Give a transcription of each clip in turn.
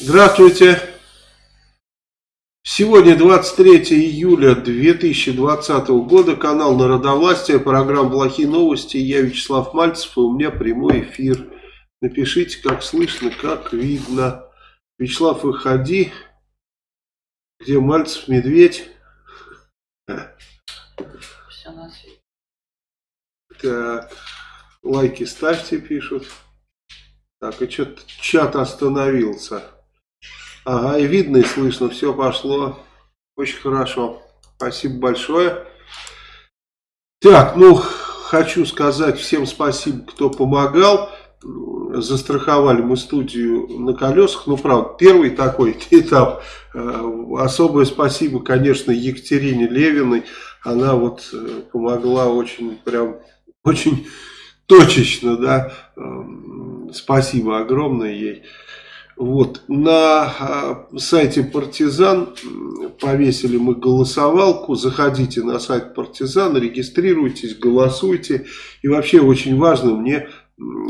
Здравствуйте. Сегодня 23 июля 2020 года, канал Народовластия, программа «Плохие новости». Я Вячеслав Мальцев, и у меня прямой эфир. Напишите, как слышно, как видно. Вячеслав, выходи. Где Мальцев, Медведь? Все на свете. Так, лайки ставьте, пишут. Так, и что-то чат остановился. Ага, и видно, и слышно, все пошло. Очень хорошо. Спасибо большое. Так, ну, хочу сказать всем спасибо, кто помогал. Застраховали мы студию на колесах. Ну, правда, первый такой этап. Э, особое спасибо, конечно, Екатерине Левиной. Она вот э, помогла очень, прям, очень точечно, да. Эм, спасибо огромное ей. Вот, на а, сайте Партизан повесили мы голосовалку, заходите на сайт Партизан, регистрируйтесь, голосуйте. И вообще очень важно мне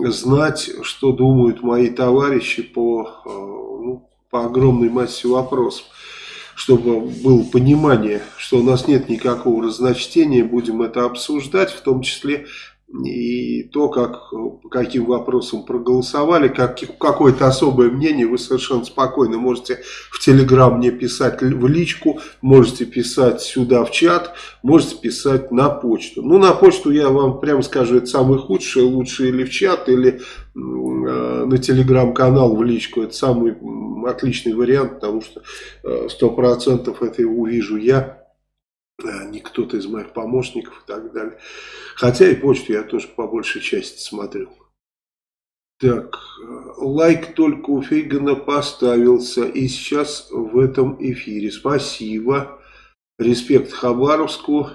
знать, что думают мои товарищи по, а, ну, по огромной массе вопросов. Чтобы было понимание, что у нас нет никакого разночтения, будем это обсуждать, в том числе и то, как, по каким вопросам проголосовали, как, какое-то особое мнение, вы совершенно спокойно можете в Телеграм мне писать в личку, можете писать сюда в чат, можете писать на почту. Ну, на почту я вам прямо скажу, это самый худший, лучше или в чат, или э, на Телеграм-канал в личку. Это самый отличный вариант, потому что э, 100% это увижу я не кто-то из моих помощников и так далее. Хотя и почту я тоже по большей части смотрю. Так, лайк только у Фейгана поставился и сейчас в этом эфире. Спасибо. Респект Хабаровску.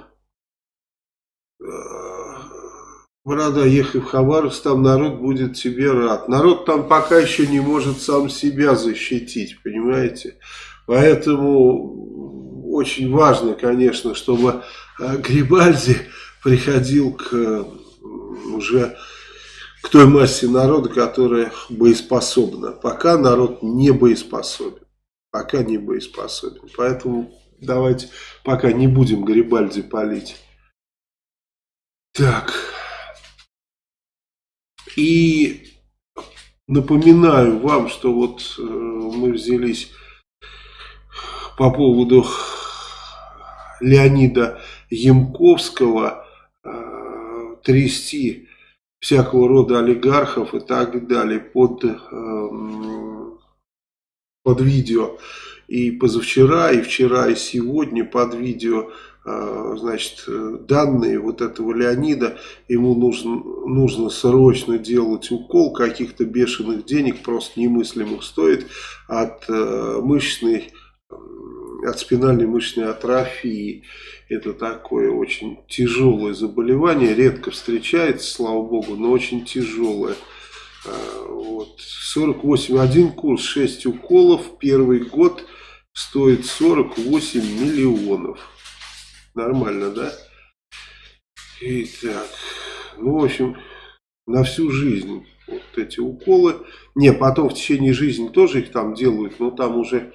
Борода, ехай в Хабаровск, там народ будет тебе рад. Народ там пока еще не может сам себя защитить, понимаете? Поэтому очень важно, конечно, чтобы э, Грибальди приходил к э, уже к той массе народа, которая боеспособна. Пока народ не боеспособен. Пока не боеспособен. Поэтому давайте пока не будем Гарибальди палить. Так. И напоминаю вам, что вот э, мы взялись по поводу Леонида Ямковского э, трясти всякого рода олигархов и так далее под, э, под видео. И позавчера, и вчера, и сегодня под видео э, значит, данные вот этого Леонида, ему нужно, нужно срочно делать укол каких-то бешеных денег, просто немыслимых стоит, от мышечной от спинальной мышечной атрофии. Это такое очень тяжелое заболевание, редко встречается, слава богу, но очень тяжелое. А, вот. 48, один курс, 6 уколов, первый год стоит 48 миллионов. Нормально, да? Итак, ну, в общем, на всю жизнь вот эти уколы. Не, потом в течение жизни тоже их там делают, но там уже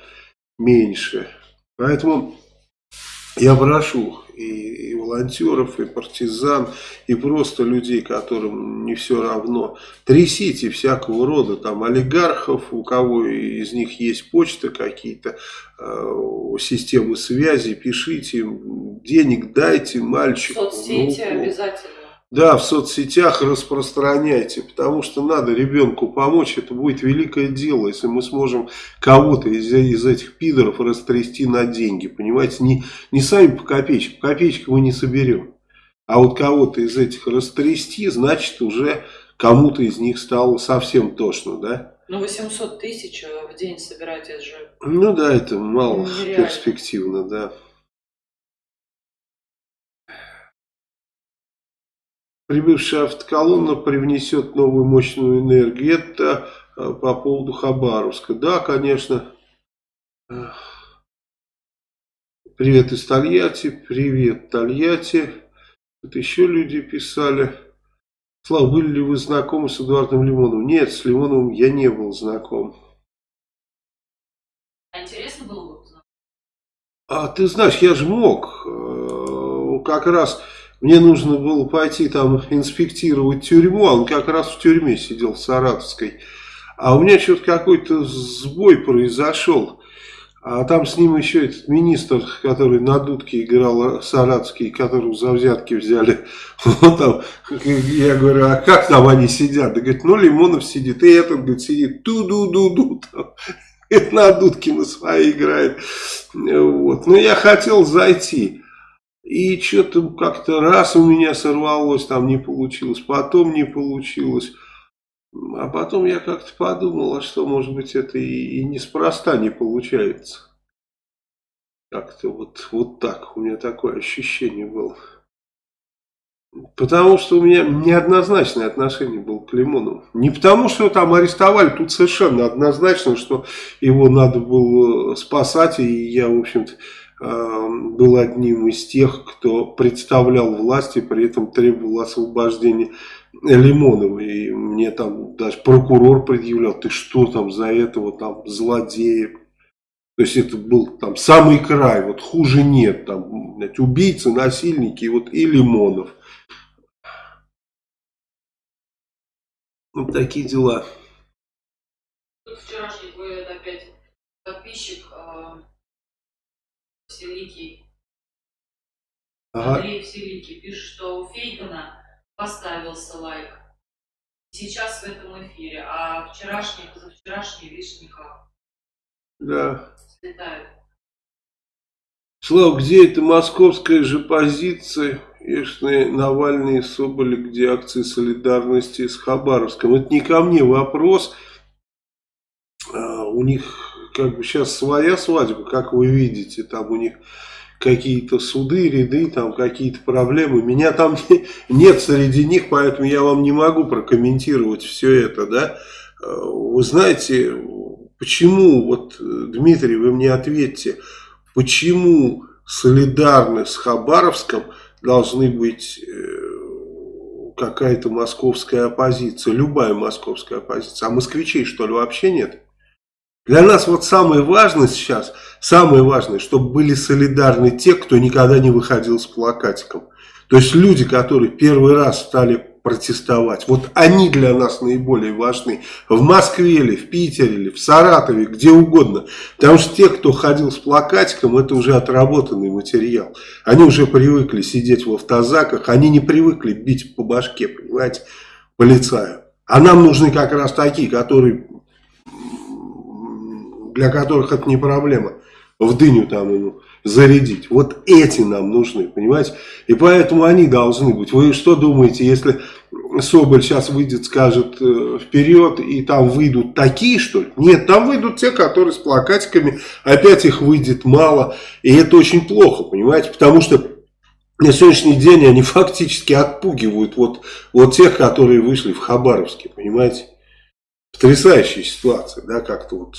меньше. Поэтому я прошу и, и волонтеров, и партизан, и просто людей, которым не все равно. Трясите всякого рода там олигархов, у кого из них есть почта какие-то, э, системы связи, пишите им, денег дайте мальчику. Соцсети ну, обязательно. Да, в соцсетях распространяйте, потому что надо ребенку помочь, это будет великое дело, если мы сможем кого-то из, из этих пидоров растрясти на деньги, понимаете, не, не сами по копеечке, по копеечке мы не соберем, а вот кого-то из этих растрясти, значит уже кому-то из них стало совсем тошно, да? Ну 800 тысяч в день собирать, это же... Ну да, это мало Нереально. перспективно, да. Прибывшая автоколонна привнесет новую мощную энергию. Это э, по поводу Хабаровска. Да, конечно. Привет из Тольятти. Привет, Тольятти. Тут еще люди писали. Слава, были ли вы знакомы с Эдуардом Лимоновым? Нет, с Лимоновым я не был знаком. А интересно было бы узнать? А ты знаешь, я же мог. Э, как раз мне нужно было пойти там инспектировать тюрьму, а он как раз в тюрьме сидел, в Саратовской. А у меня что-то какой-то сбой произошел. А там с ним еще этот министр, который на дудке играл, Саратовский, которого за взятки взяли. Вот там, я говорю, а как там они сидят? Да говорит, ну Лимонов сидит, и этот говорит, сидит ту-ду-ду-ду. На дудке на своей играет. Вот. Но я хотел зайти. И что-то как-то раз у меня сорвалось, там не получилось, потом не получилось. А потом я как-то подумал, а что, может быть, это и, и неспроста не получается. Как-то вот, вот так, у меня такое ощущение было. Потому что у меня неоднозначное отношение было к Лимонову. Не потому, что там арестовали, тут совершенно однозначно, что его надо было спасать. И я, в общем-то, был одним из тех, кто представлял власти, при этом требовал освобождения Лимонова. И мне там даже прокурор предъявлял, ты что там за этого там злодея. То есть это был там самый край, вот хуже нет. Там знаете, убийцы, насильники вот, и Лимонов. Вот такие дела. Вчерашний твой опять подписчик э, Вселикий, ага. Андрей Вселикий, пишет, что у Фейгана поставился лайк. Сейчас в этом эфире, а вчерашний, позавчерашний, видишь, никак. Да. Слетают. Слава, где это московская же позиция? Ешные, Навальный и Соболи, где акции солидарности с Хабаровском. Это не ко мне вопрос. А, у них как бы сейчас своя свадьба, как вы видите. Там у них какие-то суды, ряды, там какие-то проблемы. Меня там нет среди них, поэтому я вам не могу прокомментировать все это, да. Вы знаете, почему, вот, Дмитрий, вы мне ответьте, почему солидарны с Хабаровском должны быть э, какая-то московская оппозиция, любая московская оппозиция, а москвичей что ли вообще нет? Для нас вот самое важное сейчас, самое важное, чтобы были солидарны те, кто никогда не выходил с плакатиком. То есть люди, которые первый раз стали протестовать, вот они для нас наиболее важны. В Москве или в Питере или в Саратове, где угодно. Потому что те, кто ходил с плакатиком, это уже отработанный материал. Они уже привыкли сидеть в автозаках, они не привыкли бить по башке, понимаете, полицаю. А нам нужны как раз такие, которые для которых это не проблема, в дыню там ему зарядить. Вот эти нам нужны, понимаете? И поэтому они должны быть. Вы что думаете, если Соболь сейчас выйдет, скажет э, вперед, и там выйдут такие, что ли? Нет, там выйдут те, которые с плакатиками, опять их выйдет мало. И это очень плохо, понимаете? Потому что на сегодняшний день они фактически отпугивают вот, вот тех, которые вышли в Хабаровске, понимаете? Потрясающая ситуация, да, как-то вот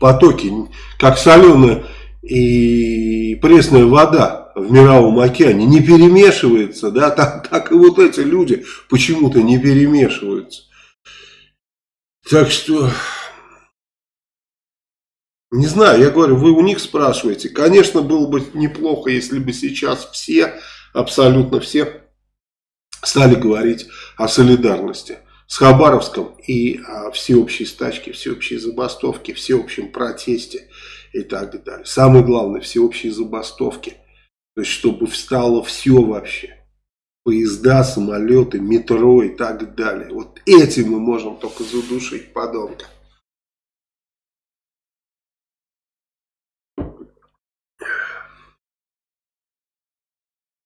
потоки, как соленая и пресная вода в мировом океане не перемешивается, да, так, так и вот эти люди почему-то не перемешиваются. Так что, не знаю, я говорю, вы у них спрашиваете. Конечно, было бы неплохо, если бы сейчас все, абсолютно все, стали говорить о солидарности с Хабаровском и о всеобщей стачке, всеобщей забастовке, всеобщем протесте и так далее. Самое главное, всеобщей забастовке. То есть, чтобы встало все вообще. Поезда, самолеты, метро и так далее. Вот этим мы можем только задушить подонка.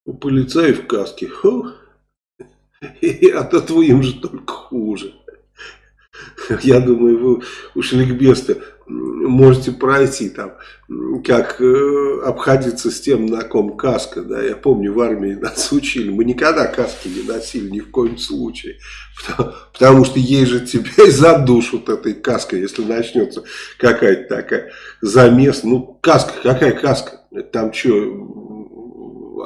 У полицаев в каске. Фух. И от этого им же только хуже. Я думаю, вы у Шликбеста можете пройти там, как э, обходиться с тем, на ком каска. Да? Я помню, в армии нас учили. Мы никогда каски не носили, ни в коем случае. Потому, потому что ей же тебя и задушат этой каской, если начнется какая-то такая замес. Ну, каска, какая каска? Там что,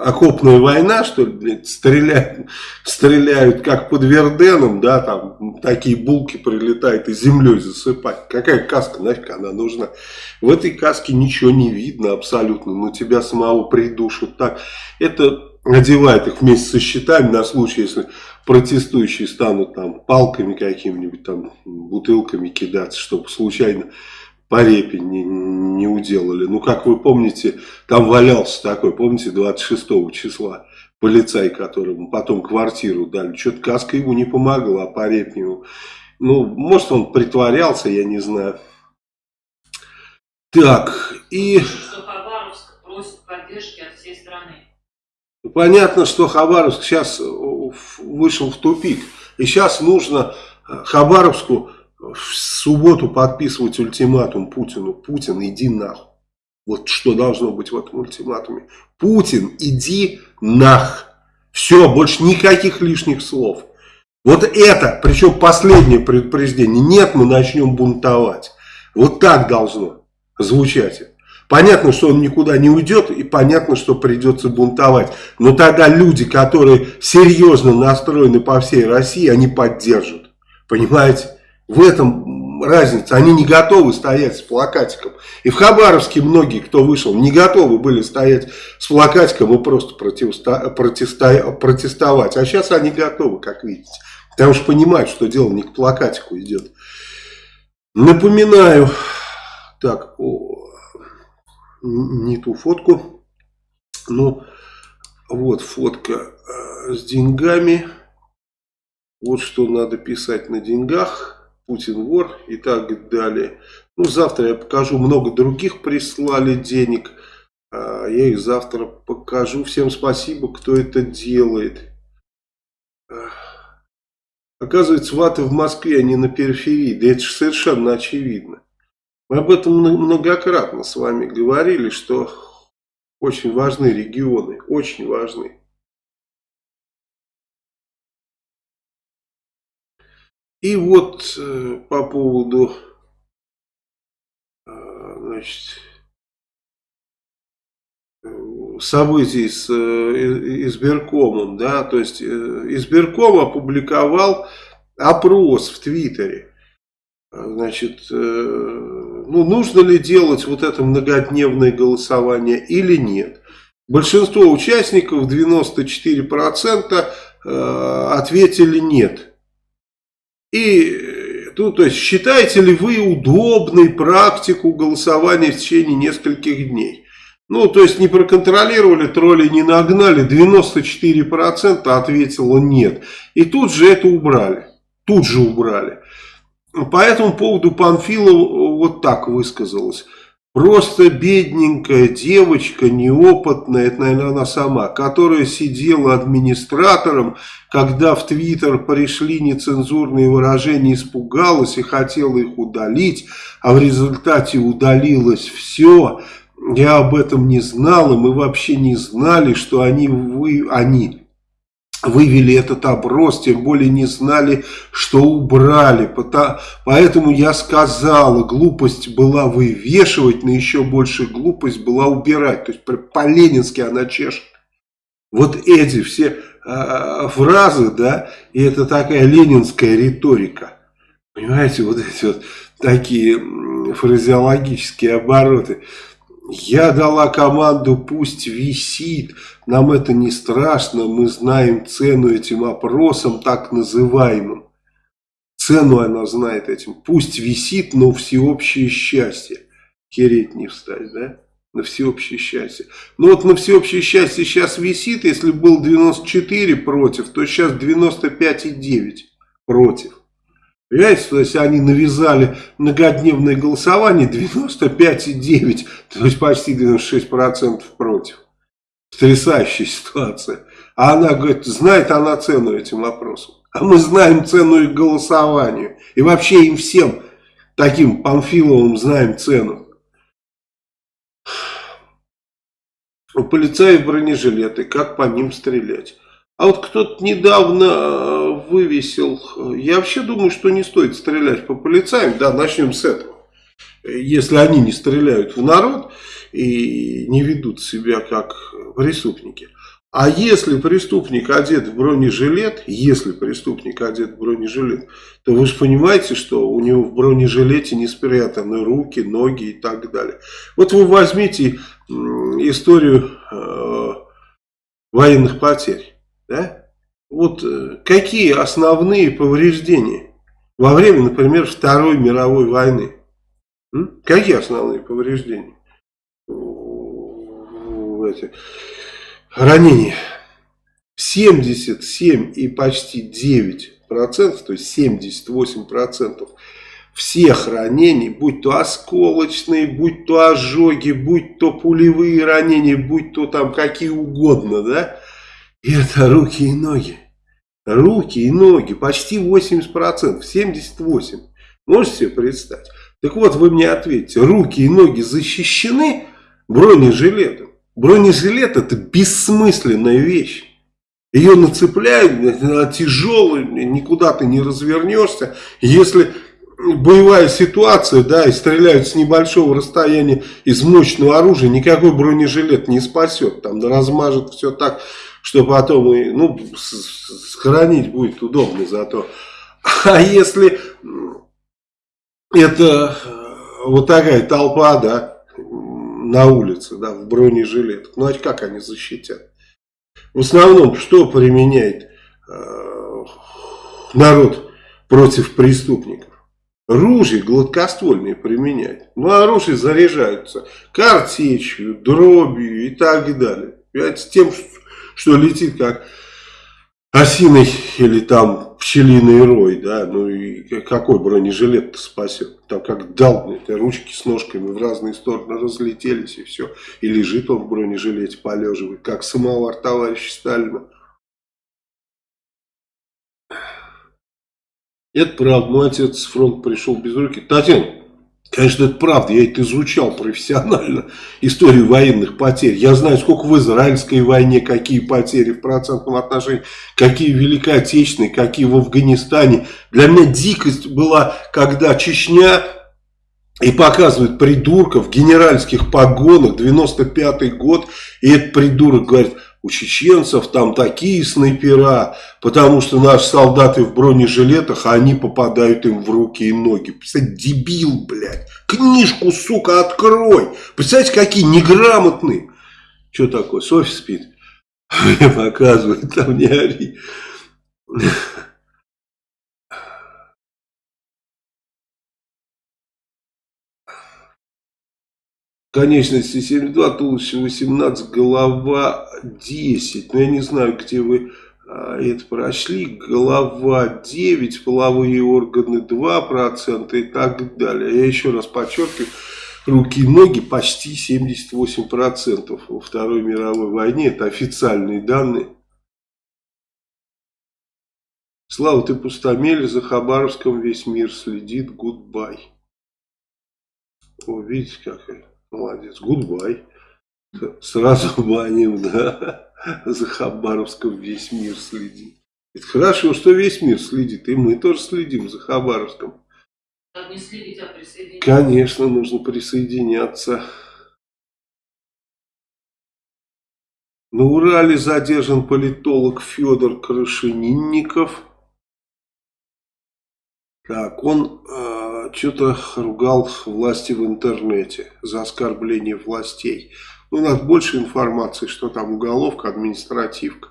окопная война, что ли, блядь, стреляют, стреляют как под Верденом, да, там такие булки прилетают и землей засыпать. Какая каска, нафиг она нужна? В этой каске ничего не видно абсолютно, но тебя самого придушат так. Это одевает их вместе со щитами на случай, если протестующие станут там палками какими-нибудь, там бутылками кидаться, чтобы случайно по репе не, не уделали. Ну, как вы помните, там валялся такой, помните, 26 числа полицай, которому потом квартиру дали. Что-то каска ему не помогла, а по репе ему. Ну, может, он притворялся, я не знаю. Так, и... Что Хабаровск просит поддержки от всей страны. Понятно, что Хабаровск сейчас вышел в тупик. И сейчас нужно Хабаровску в субботу подписывать ультиматум Путину. Путин, иди нахуй. Вот что должно быть в этом ультиматуме. Путин, иди нах. Все, больше никаких лишних слов. Вот это, причем последнее предупреждение. Нет, мы начнем бунтовать. Вот так должно звучать. Понятно, что он никуда не уйдет, и понятно, что придется бунтовать. Но тогда люди, которые серьезно настроены по всей России, они поддержат. Понимаете? В этом разница. Они не готовы стоять с плакатиком. И в Хабаровске многие, кто вышел, не готовы были стоять с плакатиком и просто протеста протеста протестовать. А сейчас они готовы, как видите. Потому что понимают, что дело не к плакатику идет. Напоминаю, так, о, не ту фотку. Ну, вот фотка э, с деньгами. Вот что надо писать на деньгах. Путин вор и так далее. Ну, завтра я покажу, много других прислали денег. А, я их завтра покажу. Всем спасибо, кто это делает. Оказывается, ваты в Москве, а не на периферии. Да это же совершенно очевидно. Мы об этом многократно с вами говорили, что очень важны регионы. Очень важны. И вот э, по поводу э, значит, событий с э, избиркомом, да, то есть избирком опубликовал опрос в Твиттере. Значит, ну, нужно ли делать вот это многодневное голосование или нет. Большинство участников, 94%, ответили нет. И ну, то есть, считаете ли вы удобной практику голосования в течение нескольких дней? Ну, то есть, не проконтролировали, тролли не нагнали, 94% ответило нет. И тут же это убрали. Тут же убрали. По этому поводу Панфилов вот так высказалась. Просто бедненькая девочка, неопытная, это, наверное, она сама, которая сидела администратором, когда в Твиттер пришли нецензурные выражения, испугалась и хотела их удалить, а в результате удалилось все. Я об этом не знал, и мы вообще не знали, что они, вы, они вывели этот оброс, тем более не знали, что убрали. Поэтому я сказала, глупость была вывешивать, но еще больше глупость была убирать. То есть по-ленински она чешет. Вот эти все э, фразы, да, и это такая ленинская риторика. Понимаете, вот эти вот такие фразеологические обороты. Я дала команду, пусть висит, нам это не страшно, мы знаем цену этим опросам, так называемым. Цену она знает этим. Пусть висит, но всеобщее счастье. Хереть не встать, да? На всеобщее счастье. Ну вот на всеобщее счастье сейчас висит, если был 94 против, то сейчас 95,9 против. Понимаете, то есть они навязали многодневное голосование 95,9, то есть почти 96% против. Потрясающая ситуация. А она говорит, знает она цену этим вопросам. А мы знаем цену их голосованию. И вообще им всем, таким Памфиловым, знаем цену. У полицаев бронежилеты, как по ним стрелять? А вот кто-то недавно э, вывесил, я вообще думаю, что не стоит стрелять по полицаям, да, начнем с этого. Если они не стреляют в народ и не ведут себя как преступники. А если преступник одет в бронежилет, если преступник одет в бронежилет, то вы же понимаете, что у него в бронежилете не спрятаны руки, ноги и так далее. Вот вы возьмите историю э, военных потерь. Да? Вот э, какие основные повреждения во время, например, Второй мировой войны? М? Какие основные повреждения? Эти ранения. 77 и почти 9 процентов, то есть 78 процентов всех ранений, будь то осколочные, будь то ожоги, будь то пулевые ранения, будь то там какие угодно, да, это руки и ноги. Руки и ноги, почти 80%, 78%. Можете себе представить? Так вот, вы мне ответьте, руки и ноги защищены бронежилетом? Бронежилет это бессмысленная вещь. Ее нацепляют, она тяжелая, никуда ты не развернешься. Если боевая ситуация, да, и стреляют с небольшого расстояния из мощного оружия, никакой бронежилет не спасет. Там размажет все так, что потом и, ну, сохранить будет удобно зато. А если это э, вот такая толпа, да, на улице, да, в бронежилетах, ну а как они защитят? В основном, что применяет э, народ против преступников? Ружья гладкоствольные применяют. Ну, а оружие заряжаются картечью, дробью и так далее. Понимаете, тем, что летит как осиный или там пчелиный рой, да, ну и какой бронежилет спасет? Там как дал, это ручки с ножками в разные стороны разлетелись и все. И лежит он в бронежилете, полеживает, как самовар товарища Сталина. Это правда, мой отец с фронта пришел без руки. Татьяна, Конечно, это правда, я это изучал профессионально, историю военных потерь. Я знаю, сколько в израильской войне, какие потери в процентном отношении, какие в Великой Отечественной, какие в Афганистане. Для меня дикость была, когда Чечня и показывает придурков в генеральских погонах, 95-й год, и этот придурок говорит, у чеченцев там такие снайпера, потому что наши солдаты в бронежилетах, а они попадают им в руки и ноги. Представляете, дебил, блядь. Книжку, сука, открой. Представляете, какие неграмотные. Что такое? Софи спит. Мне показывают, там не ори. Конечности 72, туловище 18, голова 10. Но я не знаю, где вы а, это прошли. Голова 9, половые органы 2% и так далее. Я еще раз подчеркиваю, руки и ноги почти 78% во Второй мировой войне. Это официальные данные. Слава, ты пустомеля, за Хабаровском весь мир следит. Goodbye. О, видите, какая. Молодец, goodbye. Сразу баним, да. За Хабаровском весь мир следит. Это хорошо, что весь мир следит, и мы тоже следим за Хабаровском. Не следить, а присоединяться. Конечно, нужно присоединяться. На Урале задержан политолог Федор Крашенинников. Так, он э, что-то ругал власти в интернете за оскорбление властей. Ну, у нас больше информации, что там уголовка, административка.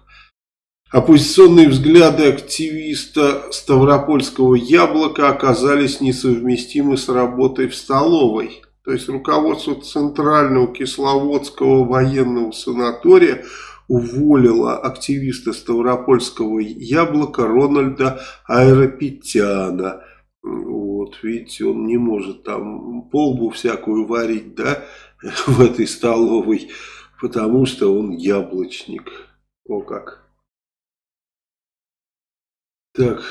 Оппозиционные взгляды активиста Ставропольского яблока оказались несовместимы с работой в столовой. То есть руководство Центрального Кисловодского военного санатория уволила активиста Ставропольского яблока Рональда Аэропетяна. Вот, видите, он не может там полбу всякую варить, да, в этой столовой, потому что он яблочник. О как. Так.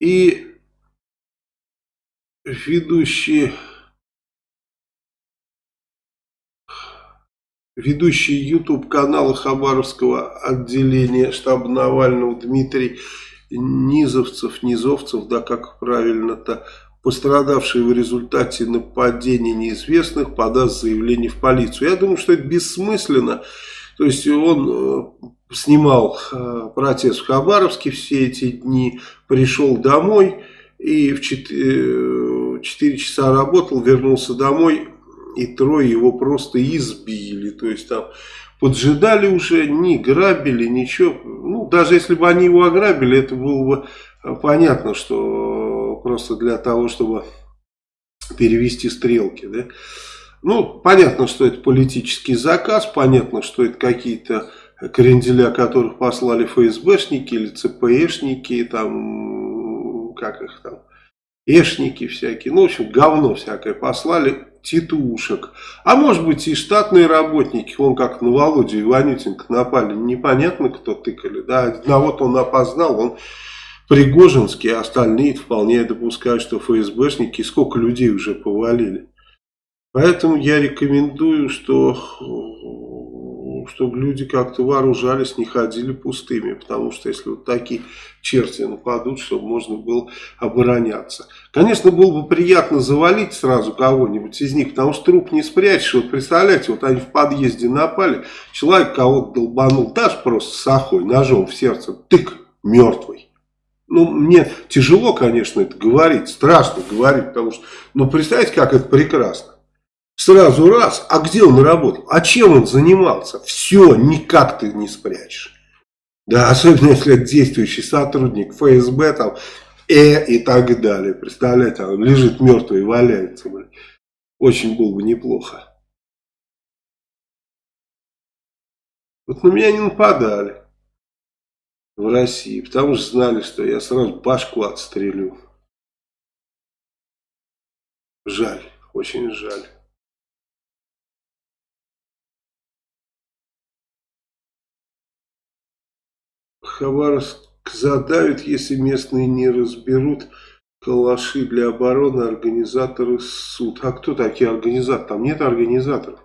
И ведущие Ведущий YouTube канала Хабаровского отделения штаба Навального Дмитрий Низовцев, Низовцев, да как правильно-то, пострадавший в результате нападения неизвестных подаст заявление в полицию. Я думаю, что это бессмысленно. То есть он э, снимал э, протест в Хабаровске все эти дни, пришел домой и в 4, 4 часа работал, вернулся домой и трое его просто избили. То есть там поджидали уже, не грабили, ничего. Ну, даже если бы они его ограбили, это было бы понятно, что просто для того, чтобы перевести стрелки, да. Ну, понятно, что это политический заказ, понятно, что это какие-то кренделя, которых послали ФСБшники или ЦПшники, там, как их там, эшники всякие, ну, в общем, говно всякое послали, титушек. А может быть и штатные работники, вон как на Володю Иванютенко напали, непонятно кто тыкали, да, одного-то он опознал, он Пригожинский, а остальные вполне допускают, что ФСБшники сколько людей уже повалили. Поэтому я рекомендую, что, чтобы люди как-то вооружались, не ходили пустыми. Потому что если вот такие черти нападут, чтобы можно было обороняться. Конечно, было бы приятно завалить сразу кого-нибудь из них, потому что труп не спрячешь. Вот представляете, вот они в подъезде напали, человек кого-то долбанул, даже просто с охой, ножом в сердце, тык, мертвый. Ну, мне тяжело, конечно, это говорить, страшно говорить, потому что, ну, представьте, как это прекрасно. Сразу раз, а где он работал? А чем он занимался? Все, никак ты не спрячешь. Да, особенно если это действующий сотрудник ФСБ, там, э и так далее. Представляете, он лежит мертвый валяется. Блин. Очень было бы неплохо. Вот на меня не нападали в России, потому что знали, что я сразу башку отстрелю. Жаль, очень жаль. Хабаровск задавит, если местные не разберут калаши для обороны, организаторы суд. А кто такие организаторы? Там нет организаторов.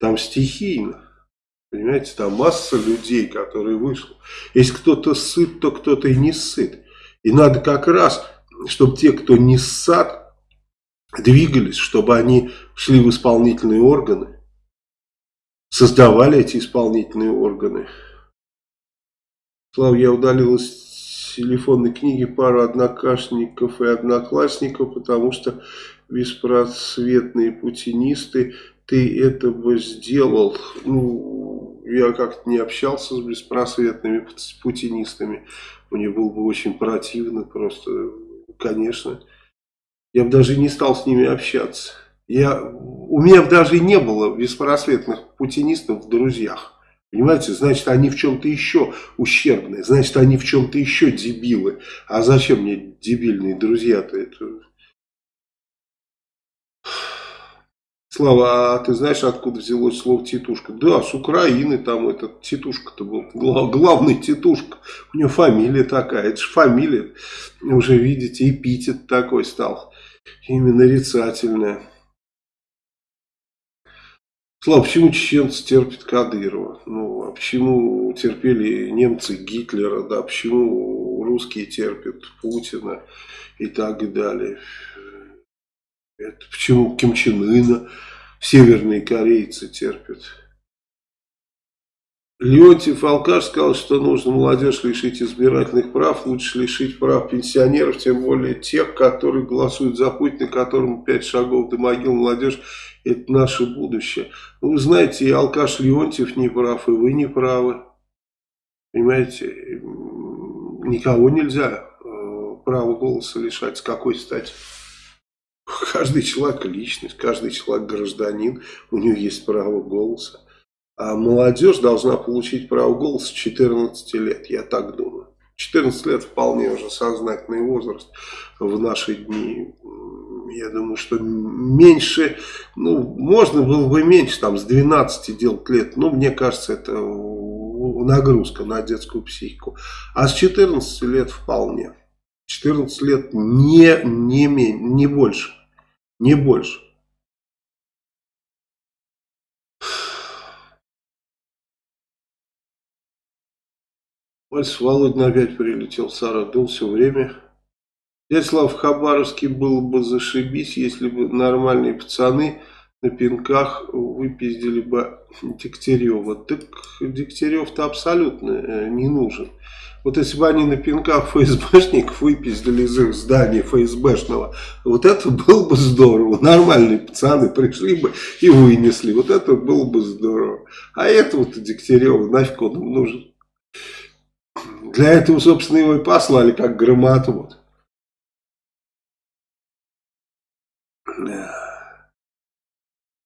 Там стихийно. Понимаете, там масса людей, которые вышли. Если кто-то сыт, то кто-то и не сыт. И надо как раз, чтобы те, кто не ссад, двигались, чтобы они шли в исполнительные органы, создавали эти исполнительные органы. Слава, я удалил из телефонной книги пару однокашников и одноклассников, потому что беспросветные путинисты, ты это бы сделал. Ну, я как-то не общался с беспросветными путинистами. Мне было бы очень противно просто, конечно. Я бы даже не стал с ними общаться. Я, у меня даже не было беспросветных путинистов в друзьях. Понимаете, значит, они в чем-то еще ущербные, значит, они в чем-то еще дебилы. А зачем мне дебильные друзья-то? Это... Слава, а ты знаешь, откуда взялось слово титушка? Да, с Украины там этот титушка-то был, главный титушка. У него фамилия такая, это же фамилия, уже видите, эпитет такой стал, именно нарицательная. Слава, почему чеченцы терпят Кадырова? Ну, а почему терпели немцы Гитлера, да, почему русские терпят Путина и так далее? Это почему Ким Чен Ына северные корейцы терпят? Леонтьев Алкаш сказал, что нужно молодежь лишить избирательных прав, лучше лишить прав пенсионеров, тем более тех, которые голосуют за Путина, которым пять шагов до могил молодежь – это наше будущее. Ну, вы знаете, и Алкаш Леонтьев не прав, и вы не правы. Понимаете, никого нельзя э, права голоса лишать. С какой стати? Каждый человек личность, каждый человек гражданин, у него есть право голоса. А молодежь должна получить право голоса с 14 лет, я так думаю. 14 лет вполне уже сознательный возраст в наши дни. Я думаю, что меньше, ну, можно было бы меньше, там, с 12 делать лет. Но мне кажется, это нагрузка на детскую психику. А с 14 лет вполне. 14 лет не, не, не больше. Не больше. Вальс Володин опять прилетел в Саратов, все время. Дядя Слава, в Хабаровске было бы зашибись, если бы нормальные пацаны на пинках выпиздили бы Дегтярева. Так Дегтярев-то абсолютно э, не нужен. Вот если бы они на пинках ФСБшников выпиздили из их здания ФСБшного, вот это было бы здорово. Нормальные пацаны пришли бы и вынесли. Вот это было бы здорово. А этого-то Дегтярева нафиг он нужен. Для этого, собственно, его и послали, как громату. Вот.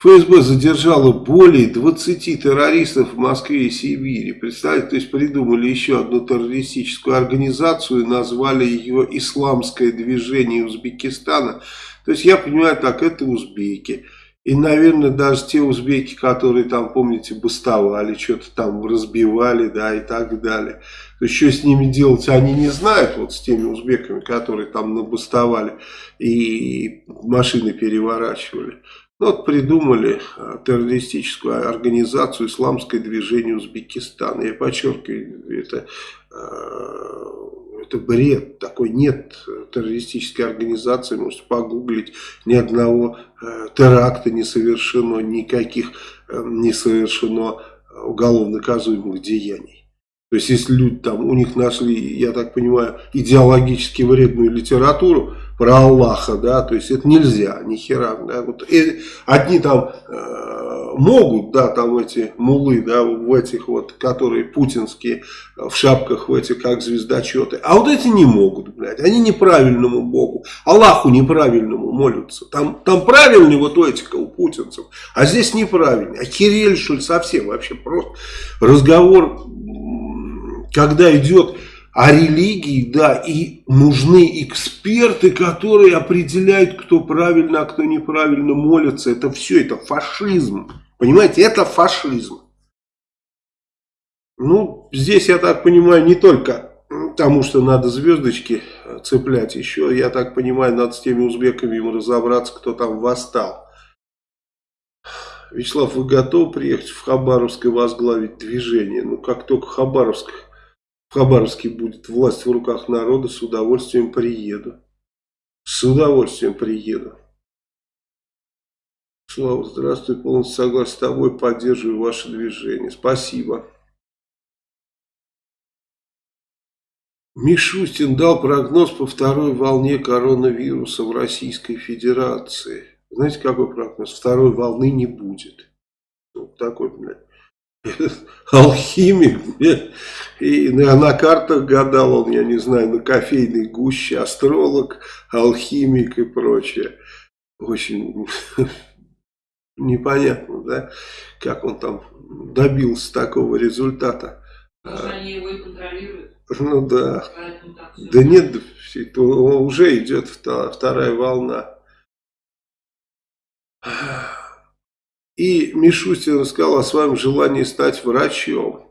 ФСБ задержало более 20 террористов в Москве и Сибири. Представьте, то есть придумали еще одну террористическую организацию, назвали ее «Исламское движение Узбекистана». То есть я понимаю так, это узбеки. И, наверное, даже те узбеки, которые там, помните, бастовали, что-то там разбивали, да, и так далее. Что с ними делать, они не знают, вот с теми узбеками, которые там набастовали и машины переворачивали. Ну, вот придумали а, террористическую организацию «Исламское движение Узбекистана». Я подчеркиваю, это, а, это бред. Такой нет террористической организации. Можете погуглить. Ни одного а, теракта не совершено, никаких не совершено уголовно наказуемых деяний. То есть, если люди там, у них нашли, я так понимаю, идеологически вредную литературу, про Аллаха, да, то есть это нельзя, ни хера, да, вот и одни там э, могут, да, там эти мулы, да, в этих вот, которые путинские, в шапках в этих, как звездочеты, а вот эти не могут, блядь, они неправильному Богу, Аллаху неправильному молятся, там, там правильный вот этика у путинцев, а здесь неправильный, а Кирилл, что ли, совсем вообще просто. Разговор, когда идет о религии, да, и нужны эксперты, которые определяют, кто правильно, а кто неправильно молится. Это все, это фашизм. Понимаете, это фашизм. Ну, здесь, я так понимаю, не только тому, что надо звездочки цеплять, еще, я так понимаю, надо с теми узбеками ему разобраться, кто там восстал. Вячеслав, вы готовы приехать в Хабаровск и возглавить движение? Ну, как только Хабаровск в Хабаровске будет власть в руках народа, с удовольствием приеду. С удовольствием приеду. Слава, здравствуй, полностью согласен с тобой, поддерживаю ваше движение. Спасибо. Мишустин дал прогноз по второй волне коронавируса в Российской Федерации. Знаете, какой прогноз? Второй волны не будет. Вот такой, блядь. алхимик, и на картах гадал он, я не знаю, на кофейной гуще, астролог, алхимик и прочее. Очень непонятно, да, как он там добился такого результата. Может, они его и контролируют? Ну да. Да нет, уже идет вторая волна. И Мишустин рассказал о своем желании стать врачом.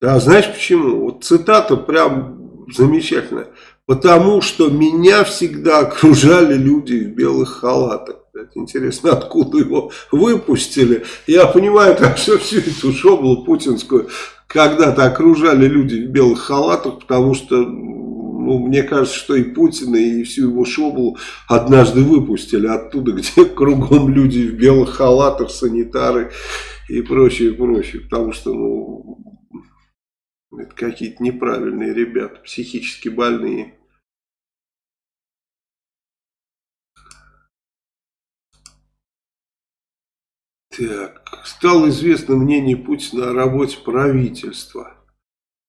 Да, знаешь почему? Вот цитата прям замечательная. Потому что меня всегда окружали люди в белых халатах. Интересно, откуда его выпустили. Я понимаю, как все, всю эту шоблу путинскую когда-то окружали люди в белых халатах, потому что ну, мне кажется, что и Путина, и всю его шоблу однажды выпустили оттуда, где кругом люди в белых халатах, санитары и прочее, прочее. Потому что, ну, это какие-то неправильные ребята, психически больные. Так, стало известно мнение Путина о работе правительства.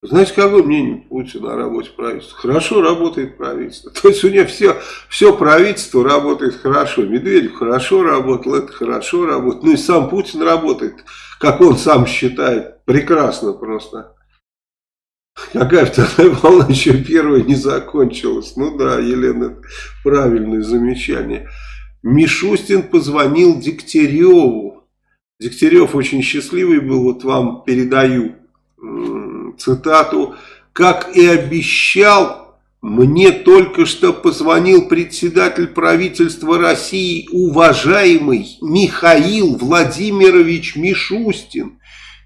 Знаете, какое мнение Путина о работе правительства? Хорошо работает правительство. То есть у него все, все правительство работает хорошо. Медведев хорошо работал, это хорошо работает. Ну и сам Путин работает, как он сам считает, прекрасно просто. Какая вторая волна еще первая не закончилась. Ну да, Елена, правильное замечание. Мишустин позвонил Дегтяреву. Дегтярев очень счастливый был, вот вам передаю цитату, как и обещал, мне только что позвонил председатель правительства России, уважаемый Михаил Владимирович Мишустин.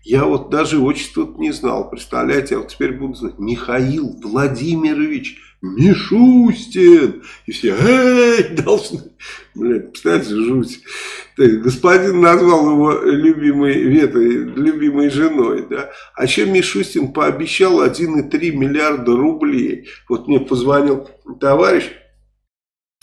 Я вот даже отчество не знал, представляете, а вот теперь буду знать. Михаил Владимирович Мишустин. И все, эй, должны. Блядь, представляете, жуть. Господин назвал его любимой ветой, любимой женой, да. А еще Мишустин пообещал 1,3 миллиарда рублей. Вот мне позвонил товарищ,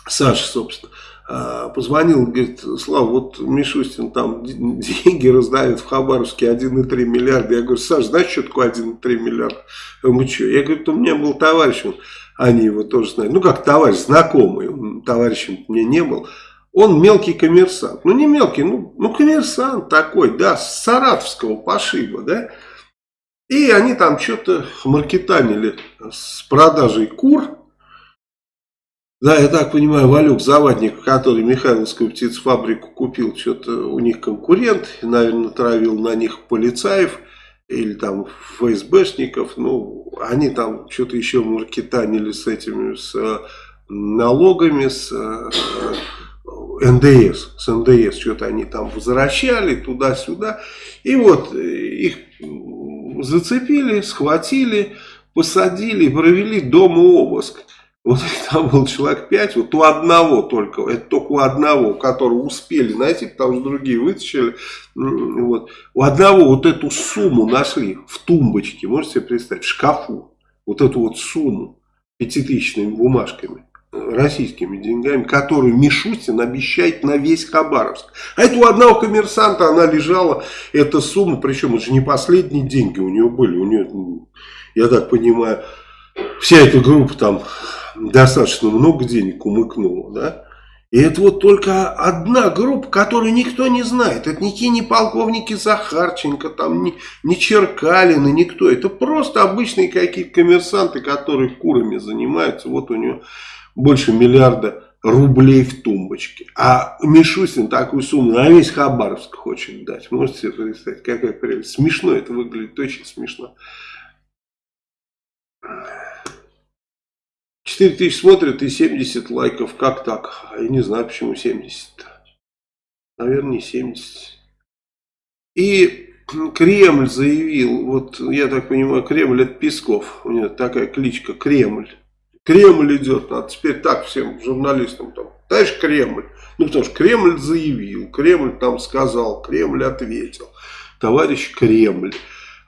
Саша, собственно, а, позвонил, говорит, Слава, вот Мишустин там деньги раздает в Хабаровске 1,3 миллиарда. Я говорю, Саша, знаешь, что такое 1,3 миллиарда? Мы что? Я говорю, у меня был товарищ, он, они его тоже знают. Ну, как товарищ, знакомый, он товарищем мне не был. Он мелкий коммерсант. Ну, не мелкий, ну, ну коммерсант такой, да, с саратовского пошиба, да. И они там что-то маркетанили с продажей кур, да, я так понимаю, Валюк Завадник, который Михайловскую птицефабрику купил, что-то у них конкурент, наверное, травил на них полицаев или там ФСБшников, ну, они там что-то еще маркетанили с этими, с э, налогами, с э, НДС, с НДС, что-то они там возвращали туда-сюда, и вот э, их зацепили, схватили, посадили, провели дома обыск. Вот там был человек 5, вот у одного только, это только у одного, которого успели найти, потому что другие вытащили. Вот. У одного вот эту сумму нашли в тумбочке, можете себе представить, в шкафу. Вот эту вот сумму пятитысячными бумажками, российскими деньгами, которую Мишустин обещает на весь Хабаровск. А это у одного коммерсанта она лежала, эта сумма, причем это же не последние деньги у нее были, у нее, я так понимаю, вся эта группа там достаточно много денег умыкнула, да? И это вот только одна группа, которую никто не знает. Это никакие не полковники Захарченко, там не, не Черкалины, никто. Это просто обычные какие-то коммерсанты, которые курами занимаются. Вот у него больше миллиарда рублей в тумбочке. А Мишустин такую сумму на весь Хабаровск хочет дать. Можете себе представить, какая прелесть. Смешно это выглядит, очень смешно. 4 тысячи смотрят и 70 лайков. Как так? Я не знаю, почему 70. Наверное, не 70. И Кремль заявил, вот я так понимаю, Кремль это Песков. У него такая кличка Кремль. Кремль идет, надо теперь так всем журналистам там. Товарищ Кремль. Ну, потому что Кремль заявил, Кремль там сказал, Кремль ответил. Товарищ Кремль.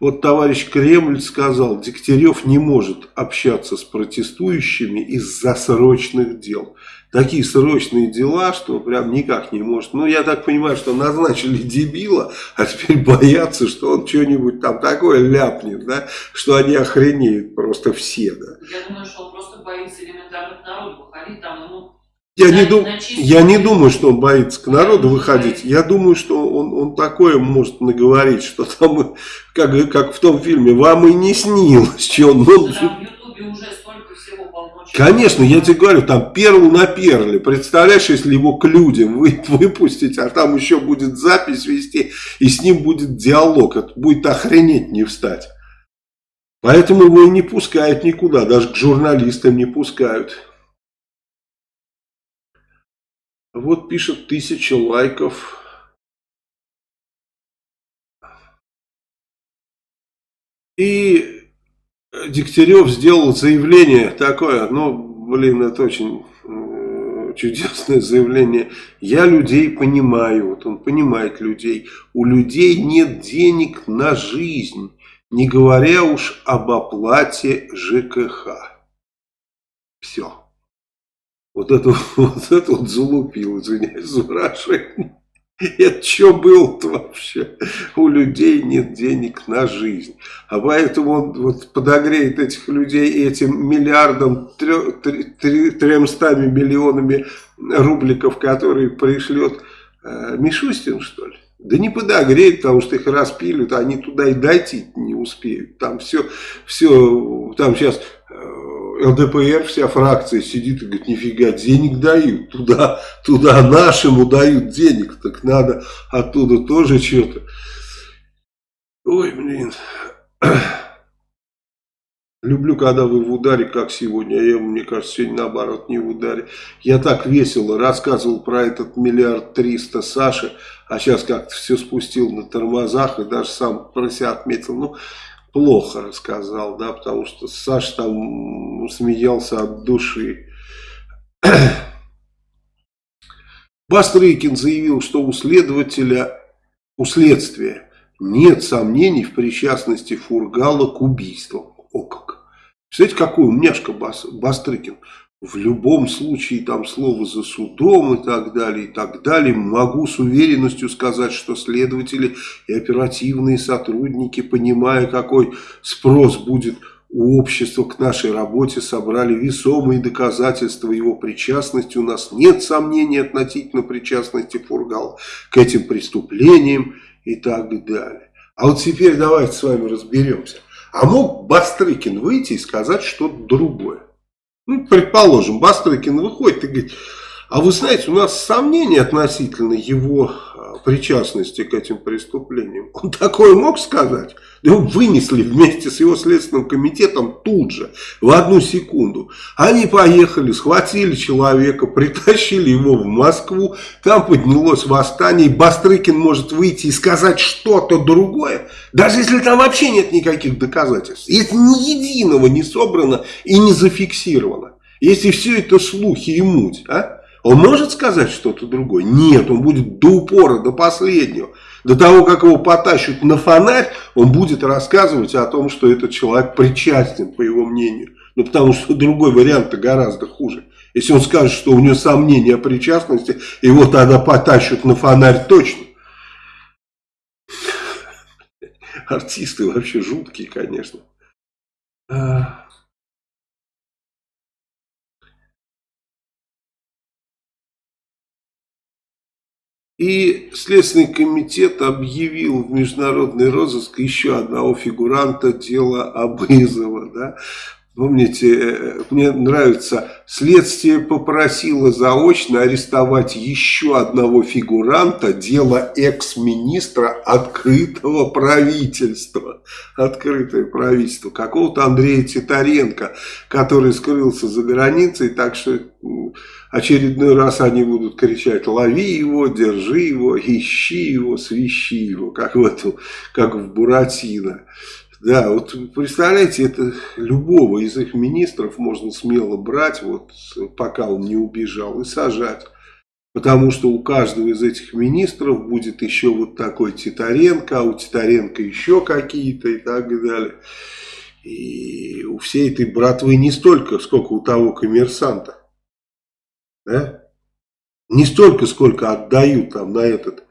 Вот товарищ Кремль сказал, Дегтярев не может общаться с протестующими из-за срочных дел. Такие срочные дела, что прям никак не может. Ну, я так понимаю, что назначили дебила, а теперь боятся, что он что-нибудь там такое ляпнет, да, что они охренеют просто все, да. Я думаю, что он просто боится элементарно к народу выходить, там ему я не, дум... я не думаю, что он боится к народу выходить. Я думаю, что он, он такое может наговорить, что там, как, как в том фильме, вам и не снилось, что он... Ну, там в Ютубе уже столько всего полночи. Конечно, я тебе говорю, там перл на перле. Представляешь, если его к людям вы, выпустить, а там еще будет запись вести, и с ним будет диалог. Это будет охренеть не встать. Поэтому его и не пускают никуда, даже к журналистам не пускают. Вот пишет тысяча лайков. И Дегтярев сделал заявление такое, ну, блин, это очень э, чудесное заявление. Я людей понимаю, вот он понимает людей. У людей нет денег на жизнь, не говоря уж об оплате ЖКХ. Все. Вот это вот, это вот залупил, извиняюсь за выражение. Это что было-то вообще? У людей нет денег на жизнь. А поэтому он вот подогреет этих людей этим миллиардом, тремстами миллионами рубликов, которые пришлет э, Мишустин, что ли? Да не подогреет, потому что их распилят, они туда и дойти не успеют. Там все, все, там сейчас ЛДПР, вся фракция сидит и говорит, нифига, денег дают, туда, туда нашему дают денег, так надо оттуда тоже что-то. Ой, блин. Люблю, когда вы в ударе, как сегодня. Я, мне кажется, сегодня наоборот не в ударе. Я так весело рассказывал про этот миллиард триста Саши, а сейчас как-то все спустил на тормозах и даже сам про себя отметил. Ну, плохо рассказал, да, потому что Саша там смеялся от души. Бастрыкин заявил, что у следователя, у следствия нет сомнений в причастности Фургала к убийству. О как! Представляете, какой умняшка Бас, Бастрыкин. В любом случае там слово за судом и так далее, и так далее. Могу с уверенностью сказать, что следователи и оперативные сотрудники, понимая, какой спрос будет у общества к нашей работе, собрали весомые доказательства его причастности. У нас нет сомнений относительно причастности Фургала к этим преступлениям и так далее. А вот теперь давайте с вами разберемся. А мог Бастрыкин выйти и сказать что-то другое? Ну, предположим, Бастрыкин выходит и говорит, а вы знаете, у нас сомнения относительно его причастности к этим преступлениям. Он такое мог сказать? Его вынесли вместе с его следственным комитетом тут же, в одну секунду. Они поехали, схватили человека, притащили его в Москву, там поднялось восстание, и Бастрыкин может выйти и сказать что-то другое, даже если там вообще нет никаких доказательств. Если ни единого не собрано и не зафиксировано. Если все это слухи и муть, а? Он может сказать что-то другое? Нет, он будет до упора, до последнего. До того, как его потащут на фонарь, он будет рассказывать о том, что этот человек причастен, по его мнению. Ну, потому что другой вариант-то гораздо хуже. Если он скажет, что у него сомнения о причастности, его тогда потащут на фонарь точно. Артисты вообще жуткие, конечно. И Следственный комитет объявил в международный розыск еще одного фигуранта дела Абызова. Да? Помните, э, мне нравится, следствие попросило заочно арестовать еще одного фигуранта дела экс-министра открытого правительства. Открытое правительство. Какого-то Андрея Титаренко, который скрылся за границей, так что очередной раз они будут кричать «лови его, держи его, ищи его, свищи его», как в, эту, как в Буратино. Да, вот представляете, это любого из их министров можно смело брать, вот пока он не убежал, и сажать. Потому что у каждого из этих министров будет еще вот такой Титаренко, а у Титаренко еще какие-то и так далее. И у всей этой братвы не столько, сколько у того коммерсанта. Да? Не столько, сколько отдают там на этот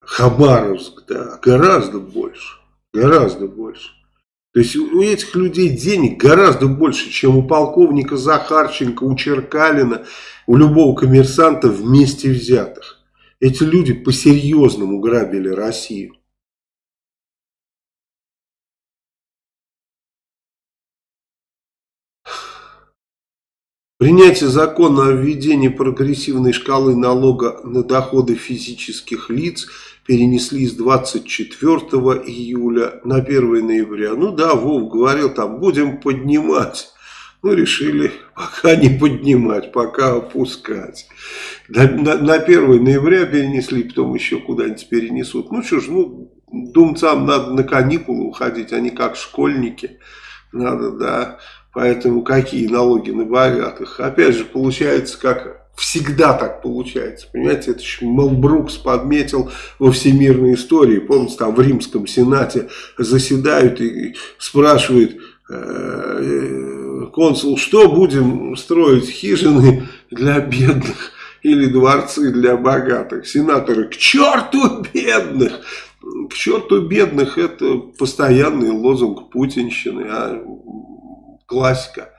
Хабаровск, да, гораздо больше. Гораздо больше. То есть у этих людей денег гораздо больше, чем у полковника Захарченко, у Черкалина, у любого коммерсанта вместе взятых. Эти люди по-серьезному грабили Россию. Принятие закона о введении прогрессивной шкалы налога на доходы физических лиц перенесли с 24 июля на 1 ноября. Ну да, Вов говорил, там будем поднимать. Ну, решили пока не поднимать, пока опускать. На, на, на 1 ноября перенесли, потом еще куда-нибудь перенесут. Ну что ж, ну, думцам надо на каникулы уходить, они как школьники. Надо, да, Поэтому какие налоги на богатых? Опять же, получается, как всегда так получается. Понимаете, это еще Мел Брукс подметил во всемирной истории. Помните, там в римском сенате заседают и спрашивают э, консул, что будем строить, хижины для бедных или дворцы для богатых. Сенаторы, к черту бедных! К черту бедных это постоянный лозунг путинщины, а классика.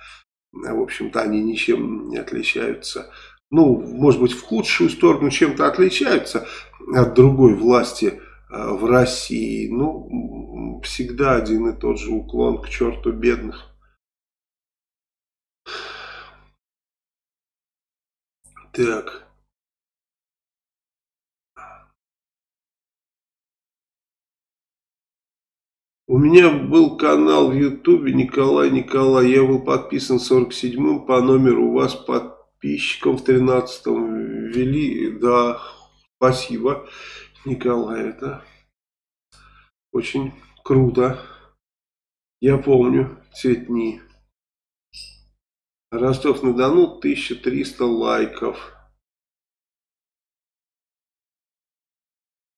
В общем-то, они ничем не отличаются. Ну, может быть, в худшую сторону чем-то отличаются от другой власти э, в России. Ну, всегда один и тот же уклон к черту бедных. Так. У меня был канал в Ютубе Николай Николай. Я был подписан 47-м по номеру. У вас подписчиком в 13-м ввели. Да, спасибо, Николай. Это очень круто. Я помню те дни. Ростов-на-Дону 1300 лайков.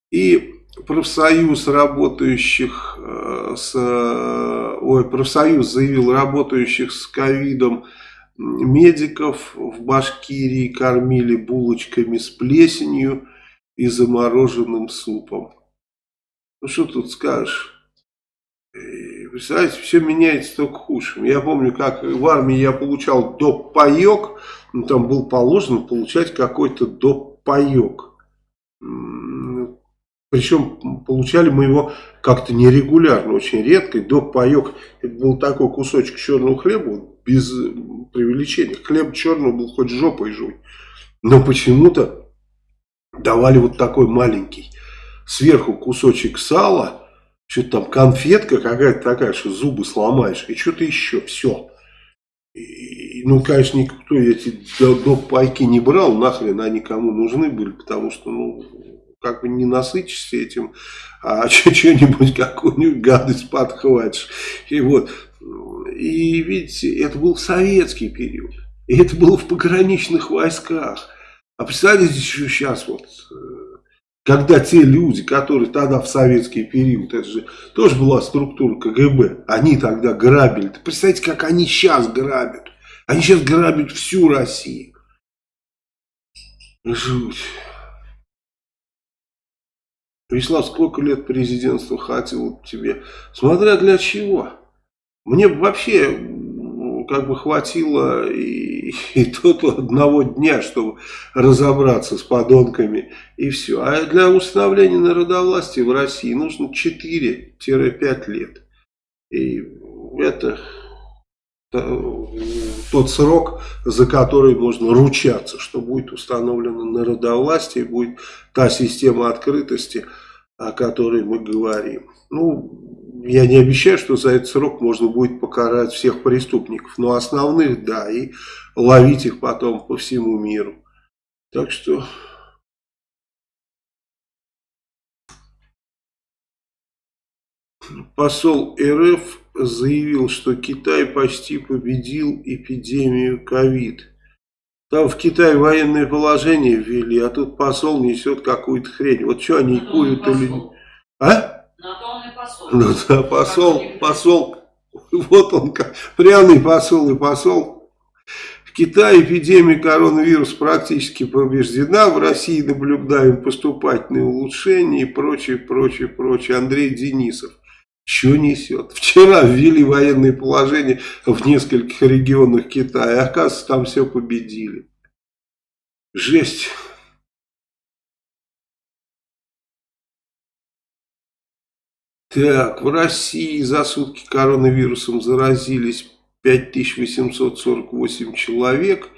И профсоюз работающих э, с... Ой, профсоюз заявил работающих с ковидом медиков в Башкирии кормили булочками с плесенью и замороженным супом. Ну что тут скажешь? Представляете, все меняется только худшему. Я помню, как в армии я получал доп. паек, ну, там был положено получать какой-то доп. паек. Причем получали мы его как-то нерегулярно, очень редко. Доп. паек, это был такой кусочек черного хлеба, без преувеличения. Хлеб черный был хоть жопой жуй. Но почему-то давали вот такой маленький. Сверху кусочек сала что-то там конфетка какая-то такая, что зубы сломаешь, и что-то еще, все. И, ну, конечно, никто эти доп. пайки не брал, нахрен они кому нужны были, потому что, ну, как бы не насытишься этим, а что-нибудь, какую-нибудь гадость подхватишь. И вот, и видите, это был советский период, и это было в пограничных войсках. А представляете, что сейчас вот э, когда те люди, которые тогда в советский период, это же тоже была структура КГБ, они тогда грабили. Представьте, как они сейчас грабят. Они сейчас грабят всю Россию. Жуть. Вячеслав, сколько лет президентства хватило тебе? Смотря для чего. Мне вообще как бы хватило и, и тут одного дня, чтобы разобраться с подонками и все. А для установления народовластия в России нужно 4-5 лет. И это тот срок, за который можно ручаться, что будет установлено народовластие, будет та система открытости, о которой мы говорим. Ну, я не обещаю, что за этот срок можно будет покарать всех преступников, но основных, да, и ловить их потом по всему миру. Так что... Посол РФ заявил, что Китай почти победил эпидемию ковид. Там в Китае военное положение ввели, а тут посол несет какую-то хрень. Вот что они ну, курят или... А? На то он и посол. Ну да, посол, посол, вот он, пряный посол и посол. В Китае эпидемия коронавируса практически побеждена, в России наблюдаем поступательные улучшения и прочее, прочее, прочее. Андрей Денисов. Что несет? Вчера ввели военное положение в нескольких регионах Китая. Оказывается, там все победили. Жесть. Так, в России за сутки коронавирусом заразились 5848 человек.